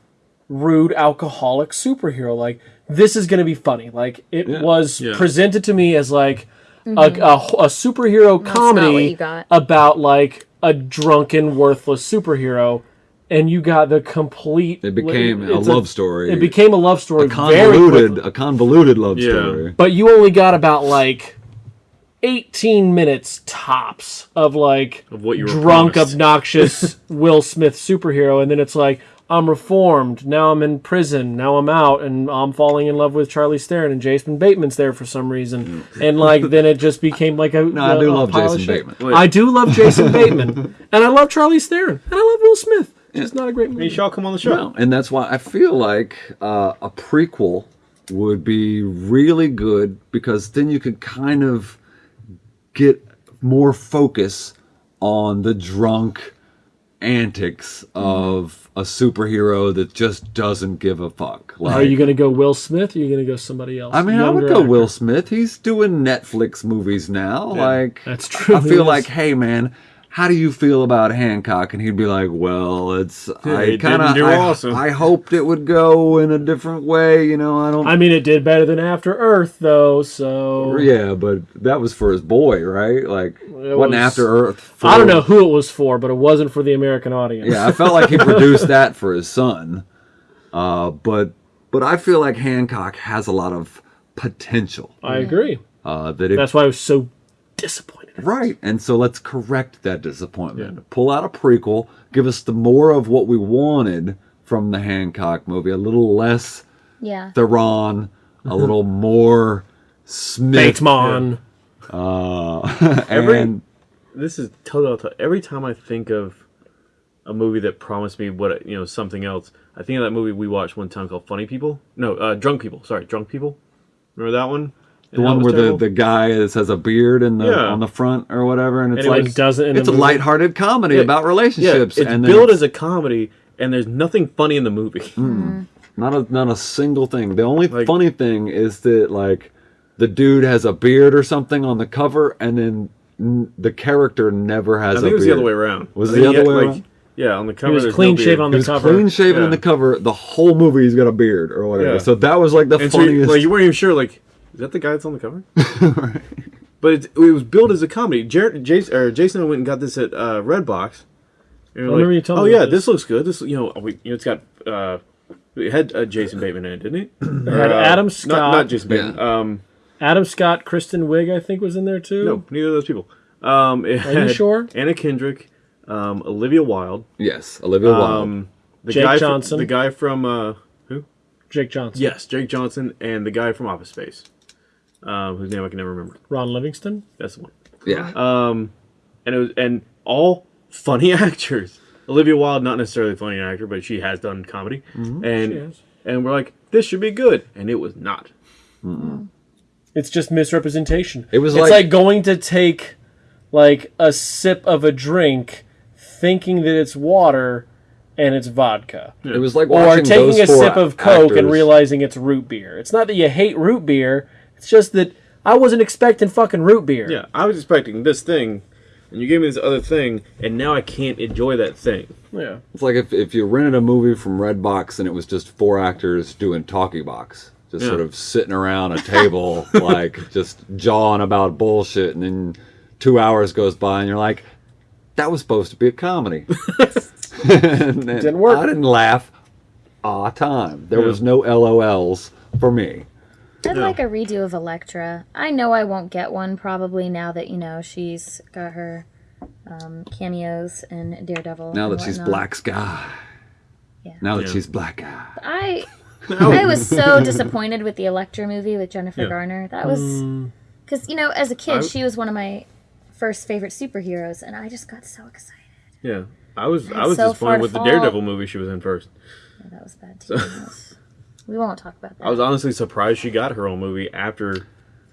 rude, alcoholic superhero. Like this is going to be funny. Like it Yeah. was Yeah. presented to me as like a, a, a superhero That's comedy about like a drunken, worthless superhero. And you got the complete. It became a it's love story. It became a love story. a very convoluted, quickly. a convoluted love Yeah. story. but you only got about like 18 minutes tops of like Of what you drunk, promised. obnoxious Will Smith superhero, and then it's like I'm reformed. Now I'm in prison. Now I'm out, and I'm falling in love with Charlize Theron, and Jason Bateman's there for some reason, and like then it just became like a. No, I a- do love Jason shit. Bateman. I do love Jason Bateman, and I love Charlize Theron, and I love Will Smith. It's not a great movie. You shall come on the show. No, and that's why I feel like uh, a prequel would be really good because then you could kind of get more focus on the drunk antics of a superhero that just doesn't give a fuck. Like, Are you going to go Will Smith? or Are you going to go somebody else? I mean, I would go actor? Will Smith. He's doing Netflix movies now. Like, That's true, I feel is. like, hey, man, how do you feel about Hancock? And he'd be like, well, it's I kind of I, awesome. I hoped it would go in a different way. You know, I don't. I mean, it did better than After Earth, though. So yeah, but that was for his boy, right? Like, It wasn't was- After Earth. For, I don't know who it was for, but it wasn't for the American audience. Yeah, I felt like he produced that for his son. Uh, but but I feel like Hancock has a lot of potential. I agree. Uh, that if That's why I was so disappointed. Right. And so let's correct that disappointment. Pull out a prequel, give us the more of what we wanted from the Hancock movie, a little less Yeah. Theron, a little more Smith. Batesman. Uh, Every- and This is total. Every time I think of a movie that promised me what you know something else, I think of that movie we watched one time called Funny People. No, uh, Drunk People. Sorry, Drunk People. Remember that one? The one where the, the guy is, has a beard in the, Yeah. on the front or whatever, and it's And it like doesn't it's a movie. lighthearted comedy Yeah. about yeah, relationships, it's and then billed as a comedy, and there's nothing funny in the movie. Mm. not a not a single thing. The only Like- funny thing is that like the dude has a beard or something on the cover, and then the character never has I a think it was beard. the other way around. Was I it think the other had, way like, around? Yeah, on the cover. He was clean no shaven beard. on He the was cover. clean shaven in Yeah. the cover. The whole movie, he's got a beard or whatever. Yeah. So that was like the And so you, funniest. like you weren't even sure, like, is that the guy that's on the cover? But it, it was billed as a comedy. Jared, Jason, or Jason went and got this at uh, Redbox. And we were remember you telling oh me yeah, about this this." looks good. This you know, we, you know, it's got uh, it had uh, Jason Bateman in it, didn't it? It had Adam Scott. Not, not Jason Bateman. Yeah. Um, Adam Scott, Kristen Wiig, I think, was in there too. no, neither of those people. Um, Are you sure? Anna Kendrick, um, Olivia Wilde, yes, Olivia Wilde. um, the Jake guy Johnson. From, the guy from uh, who? Jake Johnson. Yes, Jake Johnson, and the guy from Office Space, um, whose name I can never remember. Ron Livingston. That's the one. yeah, Um, and it was and all funny actors. Olivia Wilde, not necessarily a funny actor, but she has done comedy, Mm-hmm. And has. and we're like, this should be good, and it was not. It's just misrepresentation. It was it's like- like, going to take like a sip of a drink, thinking that it's water, and it's vodka. it was like Or taking those a four sip of Coke and realizing it's root beer. It's not that you hate root beer. It's just that I wasn't expecting fucking root beer. Yeah, I was expecting this thing, and you gave me this other thing, and now I can't enjoy that thing. Yeah. It's like if, if you rented a movie from Redbox and it was just four actors doing talkie box, just Yeah. sort of sitting around a table, like just jawing about bullshit, and then two hours goes by and you're like, that was supposed to be a comedy. And then Didn't work. I didn't laugh a time. There Yeah. was no LOLs for me. I'd Yeah. like a redo of Elektra. I know I won't get one probably now that you know she's got her um, cameos in Daredevil. Now and that she's. Black Sky. Yeah. Now that Yeah. she's Black Guy. I I was so disappointed with the Elektra movie with Jennifer Yeah. Garner. That was Mm. because you know as a kid I- she was one of my first favorite superheroes, and I just got so excited. Yeah, I was I It's was so disappointed far to with the. Daredevil movie she was in first. Yeah, that was bad too. That was- we won't talk about that. I was honestly surprised she got her own movie after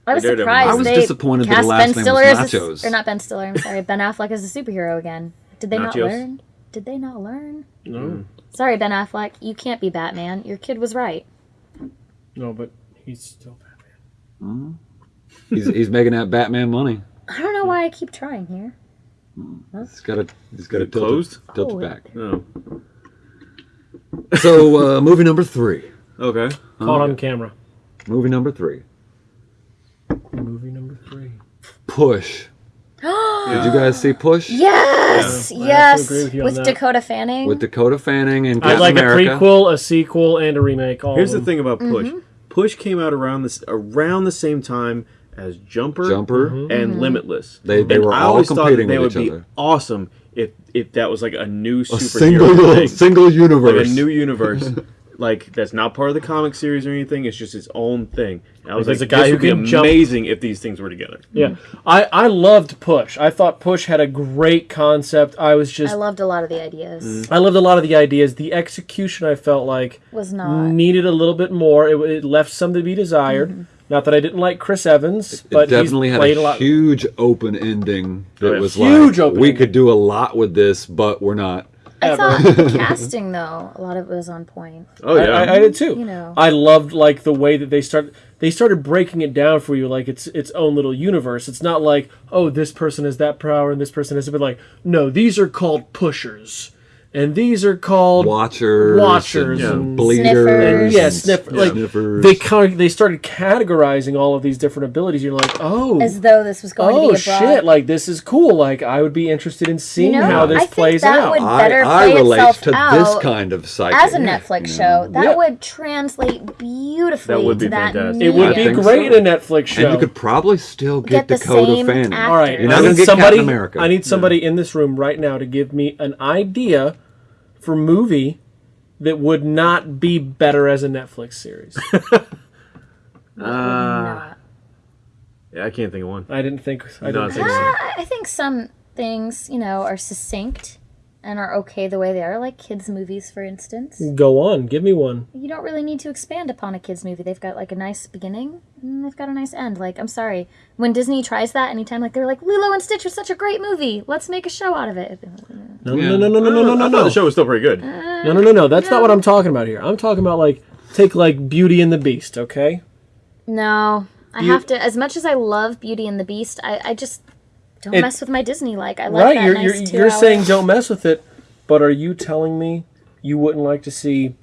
I was Daredevil. surprised. I was they disappointed that the last Ben name was Stiller as Nachos. or not Ben Stiller. I'm sorry, Ben Affleck is a superhero again. Did they not learn? Did they not learn? No, mm. Sorry, Ben Affleck, you can't be Batman. Your kid was right. no, but he's still Batman. Mm. He's, he's making that Batman money. I don't know why I keep trying here. Mm. He's got a he's got a it tilt, closed? Oh, it, tilt Oh. back. Oh, So uh, movie number three. Okay. Caught on camera. Movie number three. Movie number three. Push. Did you guys see Push? Yes, I have to yes, with with that. Dakota Fanning. With Dakota Fanning and I'd Captain like America. a prequel, a sequel, and a remake. All Here's the thing about Push. Mm-hmm. Push came out around this around the same time as Jumper, Jumper. Mm-hmm. and Limitless. They- they And were I all always thought competing that they with would each be other. awesome if if that was like a new A superhero single thing. single like universe. a new universe. like that's not part of the comic series or anything. It's just its own thing. And I was Like, there's like, a guy this who would be can jump- amazing if these things were together. Yeah, I I loved Push. I thought Push had a great concept. I was just I loved a lot of the ideas. I loved a lot of the ideas. The execution I felt like Was not. needed a little bit more. It, it left some to be desired. Mm-hmm. Not that I didn't like Chris Evans, it but definitely he's had played a, a lot. huge open ending that yeah. was Huge like open we ending. could do a lot with this, but we're not. I ever. thought the casting though, a lot of it was on point. Oh I, yeah, I, I did too. You know. I loved like the way that they start. They started breaking it down for you like it's its own little universe. It's not like oh this person has that power and this person has it. But like no, these are called pushers, and these are called Watchers, Watchers and, and bleeders, Sniffers. yeah, and sniff, like sniffers. they kind of, they started categorizing all of these different abilities. You're like, oh, As though this was going oh to be oh, a shit, like this is cool. Like I would be interested in seeing you know, how this I think plays that out. would I, better I play relate to out this kind of psychic as a Netflix you show. That Yeah. would translate beautifully That would be to that fantastic. it would I be great so. in a Netflix show. And you could probably still Get get, the Dakota same Fanning. All right, You're I need get somebody. I need somebody in this room right now to give me an idea for movie that would not be better as a Netflix series. Ah, yeah, I can't think of one. I didn't think. I No, didn't think like- so. I think some things, you know, are succinct and are okay the way they are, like kids' movies, for instance. Go on, give me one. You don't really need to expand upon a kids' movie. They've got like a nice beginning and they've got a nice end. Like, I'm sorry, when Disney tries that anytime, like they're like, Lilo and Stitch was such a great movie. Let's make a show out of it. No, Yeah. no, no, no, no, no, no, no, no. the show was still pretty good. Uh, no, no, no, no. That's not what I'm talking about here. I'm talking about like take like Beauty and the Beast. Okay. No, I You- have to. As much as I love Beauty and the Beast, I, I just don't It- mess with my Disney. Like, I like right. that You're nice you're, you're hour- saying don't mess with it, but are you telling me you wouldn't like to see,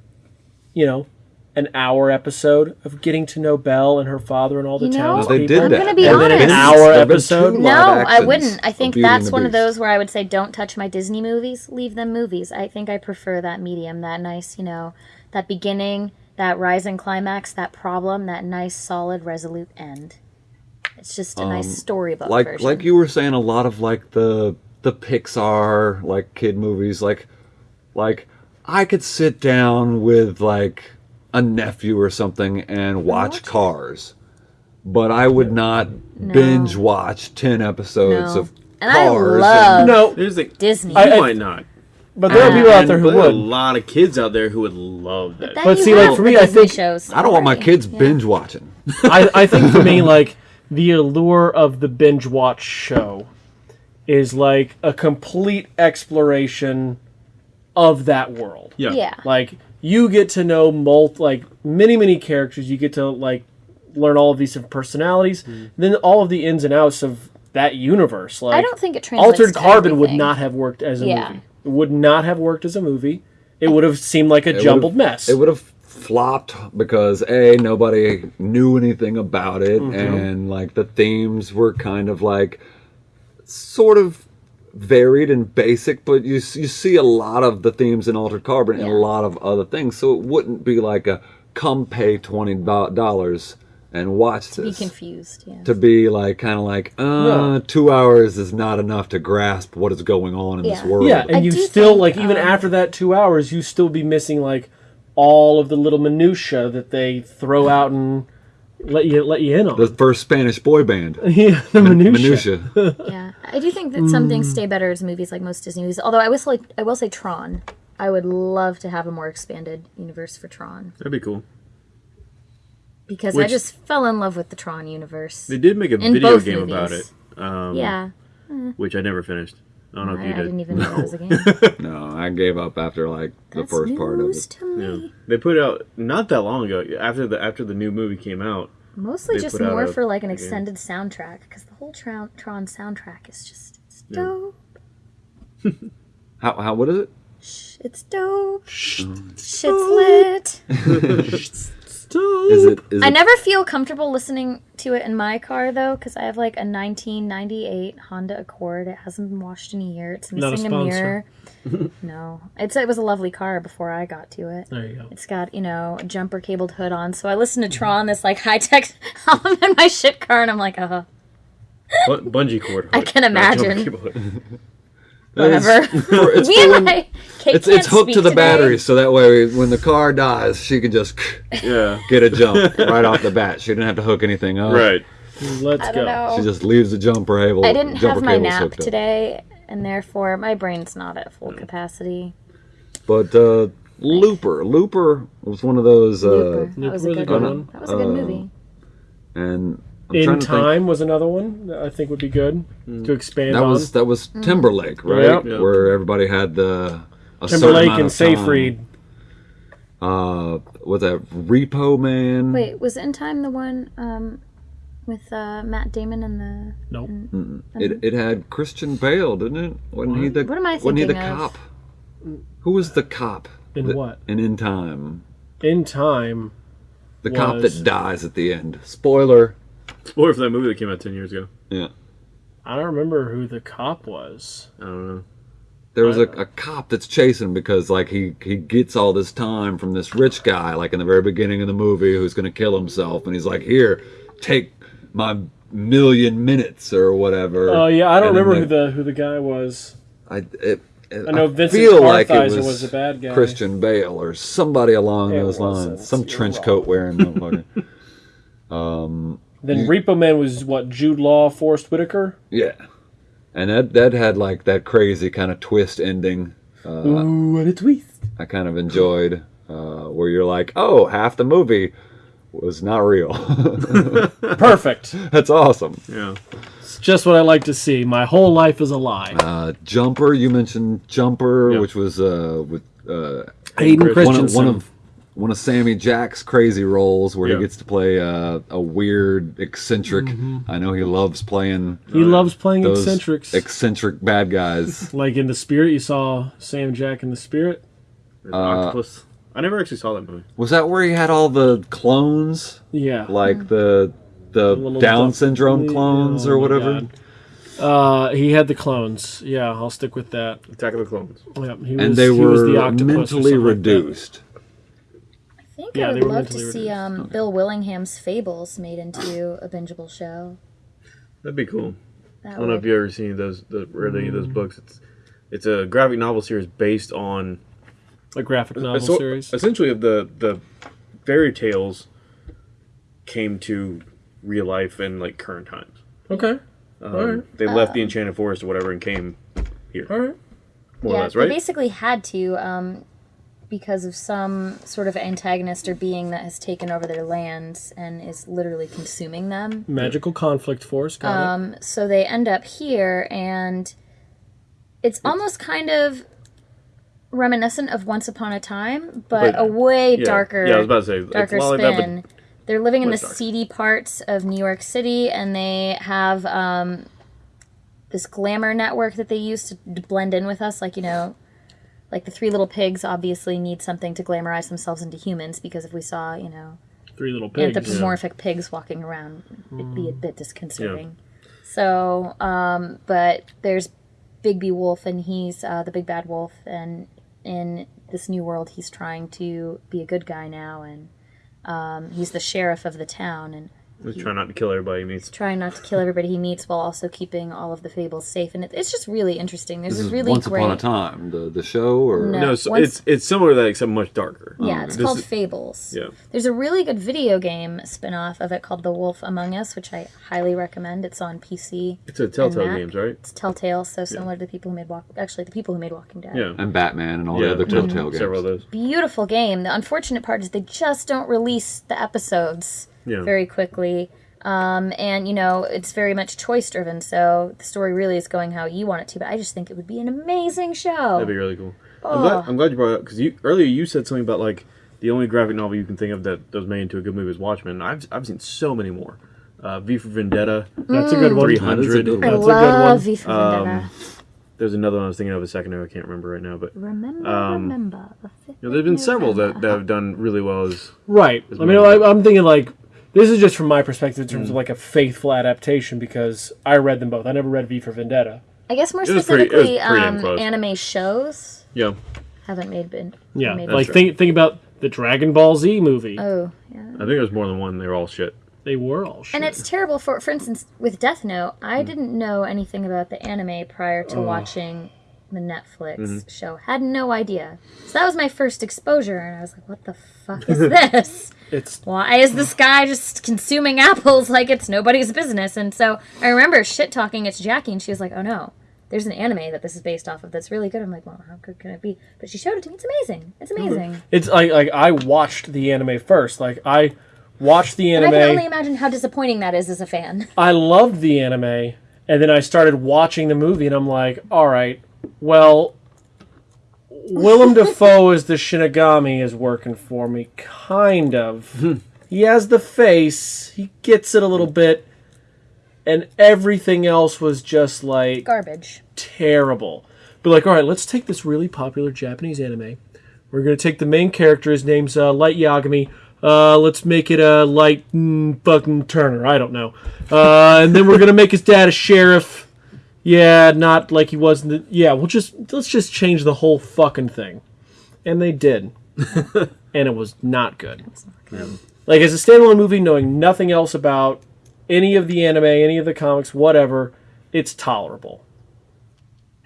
you know, an hour episode of getting to know Belle and her father and all the You know, townspeople? They did I'm gonna be And then an hour episode? No, I wouldn't. I think that's one of those where I would say, don't touch my Disney movies. Leave them movies. I think I prefer that medium, that nice, you know, that beginning, that rise and climax, that problem, that nice, solid, resolute end. It's just a nice storybook Um, like version. like you were saying a lot of like the the Pixar like kid movies like like I could sit down with like a nephew or something and watch watch. Cars. But I would not binge watch 10 episodes No. of And I Cars love- No, Here's the Disney. You I- I- might not. but there are people out there who And there are a lot of kids out there who would love that. Then But see, like, for me, I think- shows. I don't want my kids Yeah. binge watching. I, I think for me, like the allure of the binge watch show is like a complete exploration of that world. yeah. Yeah. Like you get to know mul- like many many characters. You get to like learn all of these different personalities. Mm-hmm. Then all of the ins and outs of that universe. Like I don't think it translates Altered to Carbon would not have worked as a Yeah. movie. It would not have worked as a movie. It would have seemed like a It jumbled mess. It would have flopped because a nobody knew anything about it, Mm-hmm. and like the themes were kind of like sort of varied and basic, but you you see a lot of the themes in Altered Carbon and a lot of other things, so it wouldn't be like a come pay twenty dollars and watch Be this. To be confused. Yeah. to be like kind of like uh No. two hours is not enough to grasp what is going on in this world Yeah, and I you still think, like even um, after that two hours, you still be missing like all of the little minutia that they throw out and let you let you in on. the first spanish boy band yeah, the minutia. minutia Yeah, I do think that some things stay better as movies, like most Disney movies. Although I will say, I will say Tron. I would love to have a more expanded universe for Tron. That'd be cool. because I just fell in love with the Tron universe. They did make a video both game about it, um, yeah, which I never finished. I don't know I, if you I did. didn't even know it was a game. No, I gave up after like the That's first part of news it. to me. Yeah. They put out not that long ago after the after the new movie came out. Mostly just more a- for like an a game. extended soundtrack because the whole Tron, Tron soundtrack is just it's dope. How, how what is it? It's dope. Shit's lit. Is it is I it never feel comfortable listening to it in my car though, because I have like a 1998 Honda Accord. It hasn't been washed in a year. It's Not a missing a, mirror. no, it's it was a lovely car before I got to it. There you go. It's got you know a jumper cabled hood on, so I listen to Tron, this like high tech album in my shit car, and I'm like, uh, Bu- bungee cord. I can Not jumper imagine. Cable hood. whatever. for- it's Me for and when- it's, it's hooked to the today. battery, so that way when the car dies, she can just Yeah. get a jump right off the bat. She didn't have to hook anything up. Right. Let's I go. don't know. She just leaves the jumper cable. I didn't jumper have my nap today, and therefore my brain's not at full capacity. But uh, Looper, Looper was one of those, uh, Looper. That was a was a good good one. one. That was a good Uh, movie. and I'm In trying to think- Time was another one that I think would be good to expand That on. was that was Mm. Timberlake, right? Yep. Yep. Where everybody had the a certain Timberlake amount and of. Seyfried. Uh, what's that? Repo Man. Wait, was In Time the one um, with uh, Matt Damon and the? Nope. It it had Christian Bale, didn't it? Wasn't he the What am I Wasn't he the of? cop? Who was the cop? In that- what? In In Time. In Time. The cop that dies at the end. Spoiler. Or for that movie that came out ten years ago. Yeah. I don't remember who the cop was. I don't know. There was uh, a cop that's chasing him because like he he gets all this time from this rich guy like in the very beginning of the movie who's going to kill himself and he's like here take my million minutes or whatever. Oh yeah, I don't And remember they- who the who the guy was. I it, it- I know Vincent feel like it was, was the bad guy. Christian Bale or somebody along It those wasn't. lines. Some You're trench wrong. coat wearing motherfucker. Um, Then Repo Man was what Jude Law, Forest Whitaker. yeah, and that that had like that crazy kind of twist ending. Uh, Ooh, what a twist! I kind of enjoyed, uh, where you're like, oh, half the movie was not real. Perfect. That's awesome. Yeah. It's just what I like to see. My whole life is a lie. Uh, Jumper, you mentioned Jumper, Yeah. which was uh, with uh, Hayden one of, one of one of Sammy Jack's crazy roles where Yeah. he gets to play uh, a weird eccentric. I know he loves playing he loves playing those eccentrics. eccentric bad guys. like in the Spirit, you saw Sam Jack in the Spirit. The octopus. I never actually saw that movie. was that where he had all the clones, Yeah, like the the Little Down duck- syndrome clones Oh or whatever? Uh, he had the clones. Yeah, I'll stick with that. Attack of the Clones. Yep, he was, And they he was the were octopus mentally something like reduced. I think Yeah, I they would were love to mentally see reduced. um, Bill Willingham's Fables made into a bingeable show. That'd be cool. That I don't know if would- you ever seen those the, read any of those books. It's it's a graphic novel series based on a graphic novel a sor- series. essentially of the the fairy tales came to real life and like current times. Okay, Um, Alright. They left the Enchanted Forest or whatever and came here, all right. more yeah, or less, they basically had to um, because of some sort of antagonist or being that has taken over their lands and is literally consuming them. Magical conflict force. Got it. Um, so they end up here, and it's almost kind of reminiscent of Once Upon a Time, but, But, a way yeah. darker, Yeah, I was about to say, darker a lot like that, spin. They're living in the Much darker. seedy parts of New York City, and they have um, this glamour network that they use to blend in with us. Like you know, like the Three Little Pigs obviously need something to glamorize themselves into humans because if we saw, you know, Three little pigs. anthropomorphic pigs walking around, it'd be a bit disconcerting. So, um, but there's Bigby Wolf, and he's uh, the big bad wolf, and in this new world, he's trying to be a good guy now, and um, he's the sheriff of the town, and Just try not to kill everybody he meets. trying not to kill everybody he meets while also keeping all of the fables safe. And it, it's just really interesting. There's This a is really Once great. Upon a Time, the the show, or No. No, so once- it's it's similar to that except much darker. Yeah, it's This called is- Fables. Yeah. There's a really good video game spin-off of it called The Wolf Among Us, which I highly recommend. It's on PC. It's a Telltale Mac. games, right? It's Telltale, so similar to the people who made Walk. Actually, the people who made Walking Dead. Yeah. and Batman and all yeah, the other there's Telltale games. Several of those. Beautiful game. The unfortunate part is they just don't release the episodes Yeah. very quickly. Um, and you know it's very much choice driven, so the story really is going how you want it to. But I just think it would be an amazing show. That'd be really cool. I'm, glad, I'm glad you brought it up because you earlier you said something about like the only graphic novel you can think of that, that was made into a good movie is Watchmen. I've I've seen so many more. Uh, V for Vendetta, That's a good one. Three That is a good I one. That's a good love. V for Vendetta. Um, There's another one I was thinking of a second ago. I can't remember right now, but remember, um, remember. The fifth know, there's been of several that, that have done really well. As Right. I mean, I, I'm thinking like this is just from my perspective in terms Mm. of like a faithful adaptation because I read them both. I never read V for Vendetta. I guess more It was pretty- it was specifically, pretty um, anime shows yeah, haven't made been. Yeah, made like true. think think about the Dragon Ball Z movie. Oh, yeah. I think it was more than one. They were all shit. they were all shit. And it's terrible for, for instance, with Death Note. I didn't know anything about the anime prior to watching the Netflix mm-hmm. show. Had no idea. So that was my first exposure, and I was like, "What the fuck is this? it's Why is this guy just consuming apples like it's nobody's business?" And so I remember shit talking It's Jackie, and she was like, "Oh no." There's an anime that this is based off of that's really good. I'm like, well, how good can it be? But she showed it to me. It's amazing. It's mm-hmm. amazing. it's like like I watched the anime first. Like I watched the And I can only imagine how disappointing that is as a fan. I loved the anime, and then I started watching the movie, and I'm like, all right, well, Willem Dafoe as the Shinigami is working for me, kind of. he has the face, he gets it a little bit, and everything else was just like Garbage. terrible. But like, all right, let's take this really popular Japanese anime. We're gonna take the main character. His name's uh, Light Yagami. Uh, let's make it a Light mm, fucking Turner. I don't know. Uh, and then we're gonna make his dad a sheriff. Yeah, not like he was in the. Yeah, we'll just let's just change the whole fucking thing. And they did, and it was not good. Like as a standalone movie, knowing nothing else about any of the anime, any of the comics, whatever, it's tolerable.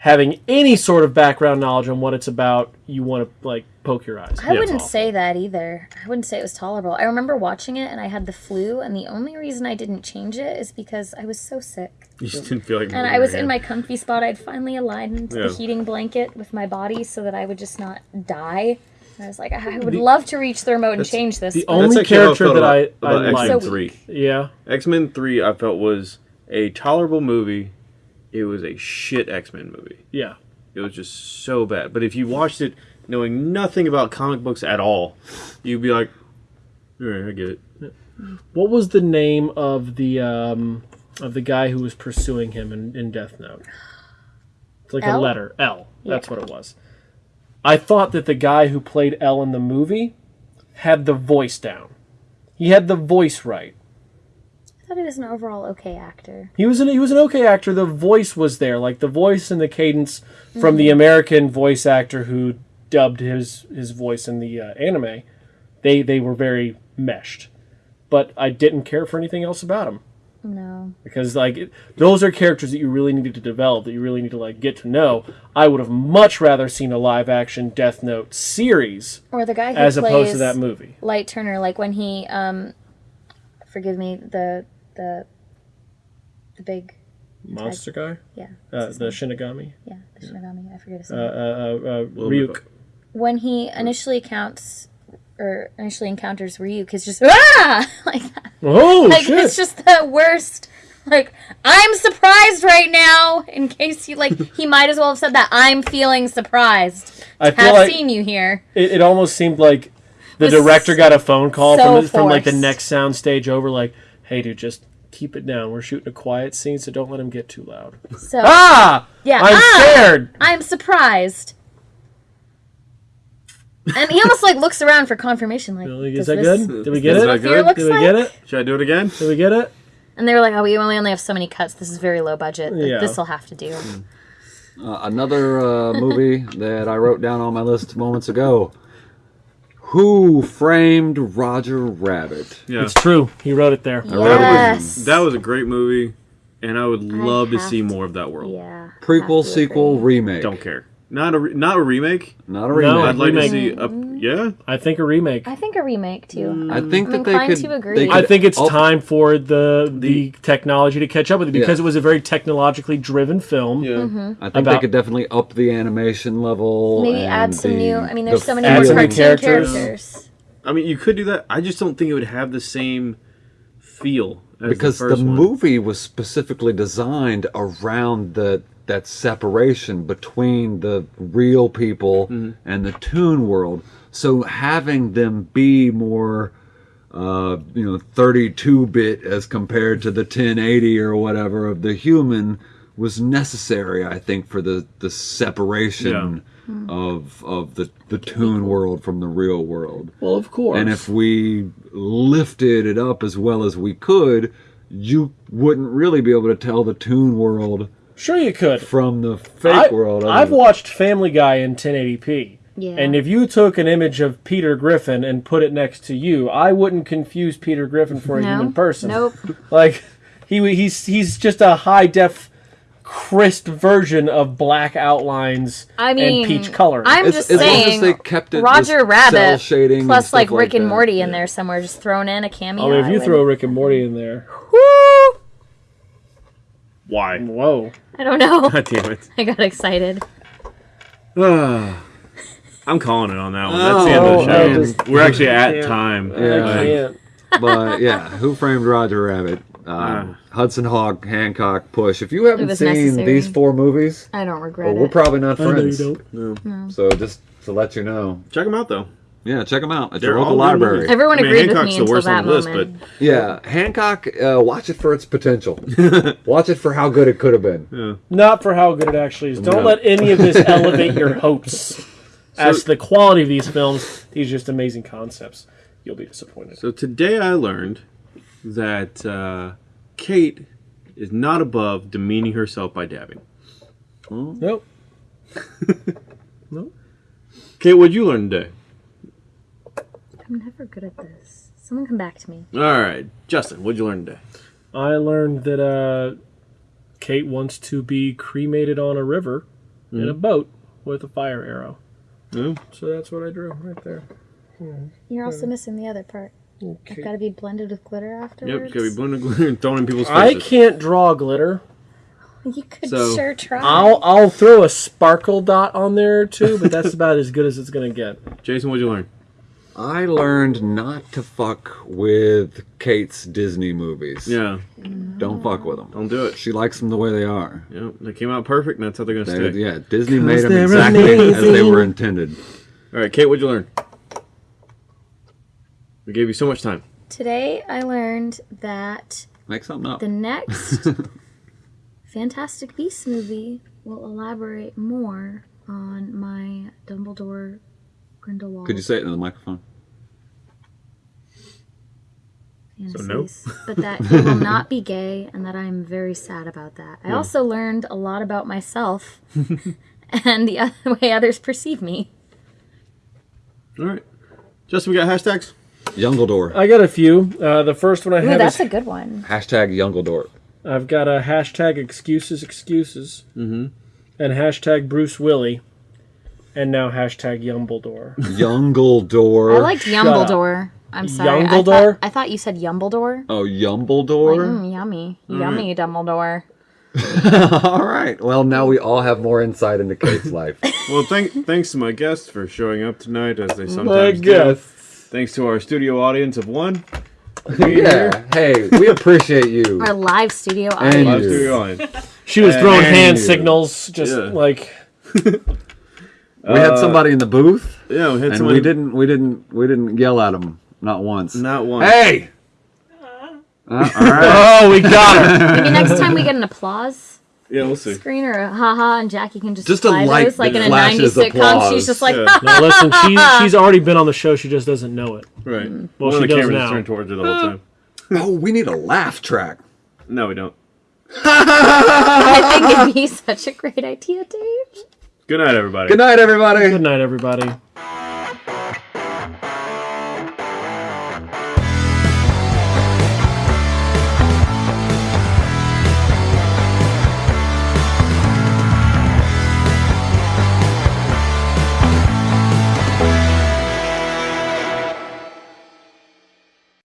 Having any sort of background knowledge on what it's about, you want to like poke your eyes. I Yeah, wouldn't say that either. I wouldn't say it was tolerable. I remember watching it and I had the flu, and the only reason I didn't change it is because I was so sick. You just didn't feel like. And I was in my comfy spot. I'd finally aligned Yeah. the heating blanket with my body so that I would just not die. And I was like, I would love to reach the remote and change this. the but- only That's actually I character that about, I, about I X-Men So Three. yeah, X Men Three, I felt was a tolerable movie. It was a shit X Men movie. yeah. It was just so bad. But if you watched it knowing nothing about comic books at all, you'd be like, "All right, I get it." What was the name of the um, of the guy who was pursuing him in, in Death Note? It's like a L? letter L. That's Yeah. what it was. I thought that the guy who played L in the movie had the voice down. He had the voice right. Thought he was an overall okay actor. He was an he was an okay actor. The voice was there, like the voice and the cadence from the American voice actor who dubbed his his voice in the uh, anime. They they were very meshed, but I didn't care for anything else about him No. because like it, those are characters that you really needed to develop, that you really need to like get to know. I would have much rather seen a live action Death Note series Or the guy who as opposed to that movie. Light Turner, like when he, um, forgive me, the the the big, Monster guy, yeah, uh, the Shinigami, yeah, the Shinigami. I forget his uh, name. uh, uh, uh, Little Ryuk. when he initially counts or initially encounters Ryuk, he's just ah like that. Oh like shit! it's just the worst. Like I'm surprised right now. In case you like, he might as well have said that. I'm feeling surprised. I to feel have like seen you here. it, it almost seemed like the director got a phone call so from from like the next sound stage over, like, "Hey, dude, just keep it down. We're shooting a quiet scene, so don't let him get too loud." So ah, yeah, I'm ah! scared. I'm surprised. And he almost like looks around for confirmation. Like, Like, Is that this- good? Did we get Is it? that good? Did we like? get it? Should I do it again? Did we get it? And they were like, "Oh, we only only have so many cuts. This is very low budget. Yeah. This will have to do." Uh, another uh, movie that I wrote down on my list moments ago. Who framed Roger Rabbit? Yeah. It's true. He wrote it there. Yes. That was a great movie, and I would love to see to- more of that world. Yeah. Prequel, sequel, remake. Don't care. Not a re- not a remake. Not a remake. No, I'd like remake. to see a yeah. I think a remake. I think a remake too. I think I'm that they inclined could. to agree. they I think it's time for the the technology to catch up with it because Yeah. it was a very technologically driven film. Yeah. I think about- they could definitely up the animation level. Maybe and add some the- new. I mean, there's the so many Add more some cartoon characters. characters. I mean, you could do that. I just don't think it would have the same feel as because the, the, first one. movie was specifically designed around the that separation between the real people Mm-hmm. and the toon world. So having them be more, uh, you know, 32 bit as compared to the 1080 or whatever of the human was necessary, I think, for the the separation of of the the toon world from the real world. Well, of course. And if we lifted it up as well as we could, you wouldn't really be able to tell the tune world sure you could. from the fake I, world. I've watched Family Guy in 1080p. Yeah. And if you took an image of Peter Griffin and put it next to you, I wouldn't confuse Peter Griffin for a No. human person. Nope. Like he he's he's just a high def crisp version of black outlines I mean, and peach color. I'm As- just as long as they kept it Roger Rabbit shading plus stuff like like Rick and that. Morty in there somewhere, just thrown in a cameo. oh, if you would- throw Rick and Morty in there, Woo! Why? whoa. I don't know. God damn it. I got excited. I'm calling it on that one. That's the end of Oh, the show. just- We're actually at can't. time. Yeah. I can't. but yeah, Who Framed Roger Rabbit? Um, Hudson Hawk, Hancock, Push. If you haven't seen necessary. these four movies, I don't regret well, we're probably not I know you friends. don't. So just to let you know, Check them out though. yeah, check them out at They're your local all library. movies. Everyone I mean, agreed with Hancock's me the until worst that on the list, moment. Yeah, Hancock. Uh, watch it for its potential. watch it for how good it could have been. Not for how good it actually is. Don't No. let any of this elevate your hopes. As to the quality of these films, these are just amazing concepts. You'll be disappointed. So today I learned that uh, Kate is not above demeaning herself by dabbing. Nope. Kate, what'd you learn today? I'm never good at this. Someone come back to me. All right, Justin, what'd you learn today? I learned that uh, Kate wants to be cremated on a river in a boat with a fire arrow. Oh, So that's what I drew right there. You're also missing the other part. Okay. It's got to be blended with glitter afterwards. yep, afterwards. gotta be blowing glitter and throwing in people's faces. I can't draw glitter. You could So, sure try. I'll I'll throw a sparkle dot on there too, but that's about as good as it's gonna get. Jason, what'd you learn? I learned not to fuck with Kate's Disney movies. Yeah, Don't fuck with them. don't do it. She likes them the way they are. Yep, they came out perfect, and that's how they're gonna They- stay. yeah, Disney made them they're exactly as they amazing. were intended. All right, Kate, what'd you learn? We gave you so much time. Today I learned that Make something up. the next Fantastic Beasts movie will elaborate more on my Dumbledore Grindelwald Could you say it in the microphone? fantasies, no? but that he will not be gay, and that I'm very sad about that. I also learned a lot about myself and the other way others perceive me. All right, Justin, we got hashtags. Youngledore. I got a few. Uh, the first one I Ooh, have that's is a good one. Hashtag Youngledore. I've got a hashtag excuses excuses, mm-hmm. and hashtag Bruce Willie, and now hashtag Yumbledore. Youngledore. I liked Shut Yumbledore. I'm sorry. I thought, I thought you said Yumbledore. Oh, Yumbledore? Mm, yummy, yummy Dumbledore. all right. Well, now we all have more insight into Kate's life. Well, thank, thanks to my guests for showing up tonight, as they My sometimes do. guess. Thanks to our studio audience of one. yeah. Hey, we appreciate you. Our live studio And audience. Live studio audience. She was throwing And hand you. signals, just Yeah. like We had somebody in the booth, Yeah, we had and someone. we didn't. We didn't. We didn't yell at him. Not once. Not one. Hey. Uh, all right. oh, we got her. Maybe next time we get an applause Yeah, we'll see. screen or haha, and Jackie can just, Just a light those like in a 90s sitcom. She's just like, Yeah. now listen, she, she's already been on the show. She just doesn't know it. Right. Well, One she of the does cameras now. is turned towards her the whole time. Oh, we need a laugh track. No, we don't. I think it'd be such a great idea, Dave. Good night, everybody. Good night, everybody. Good night, everybody.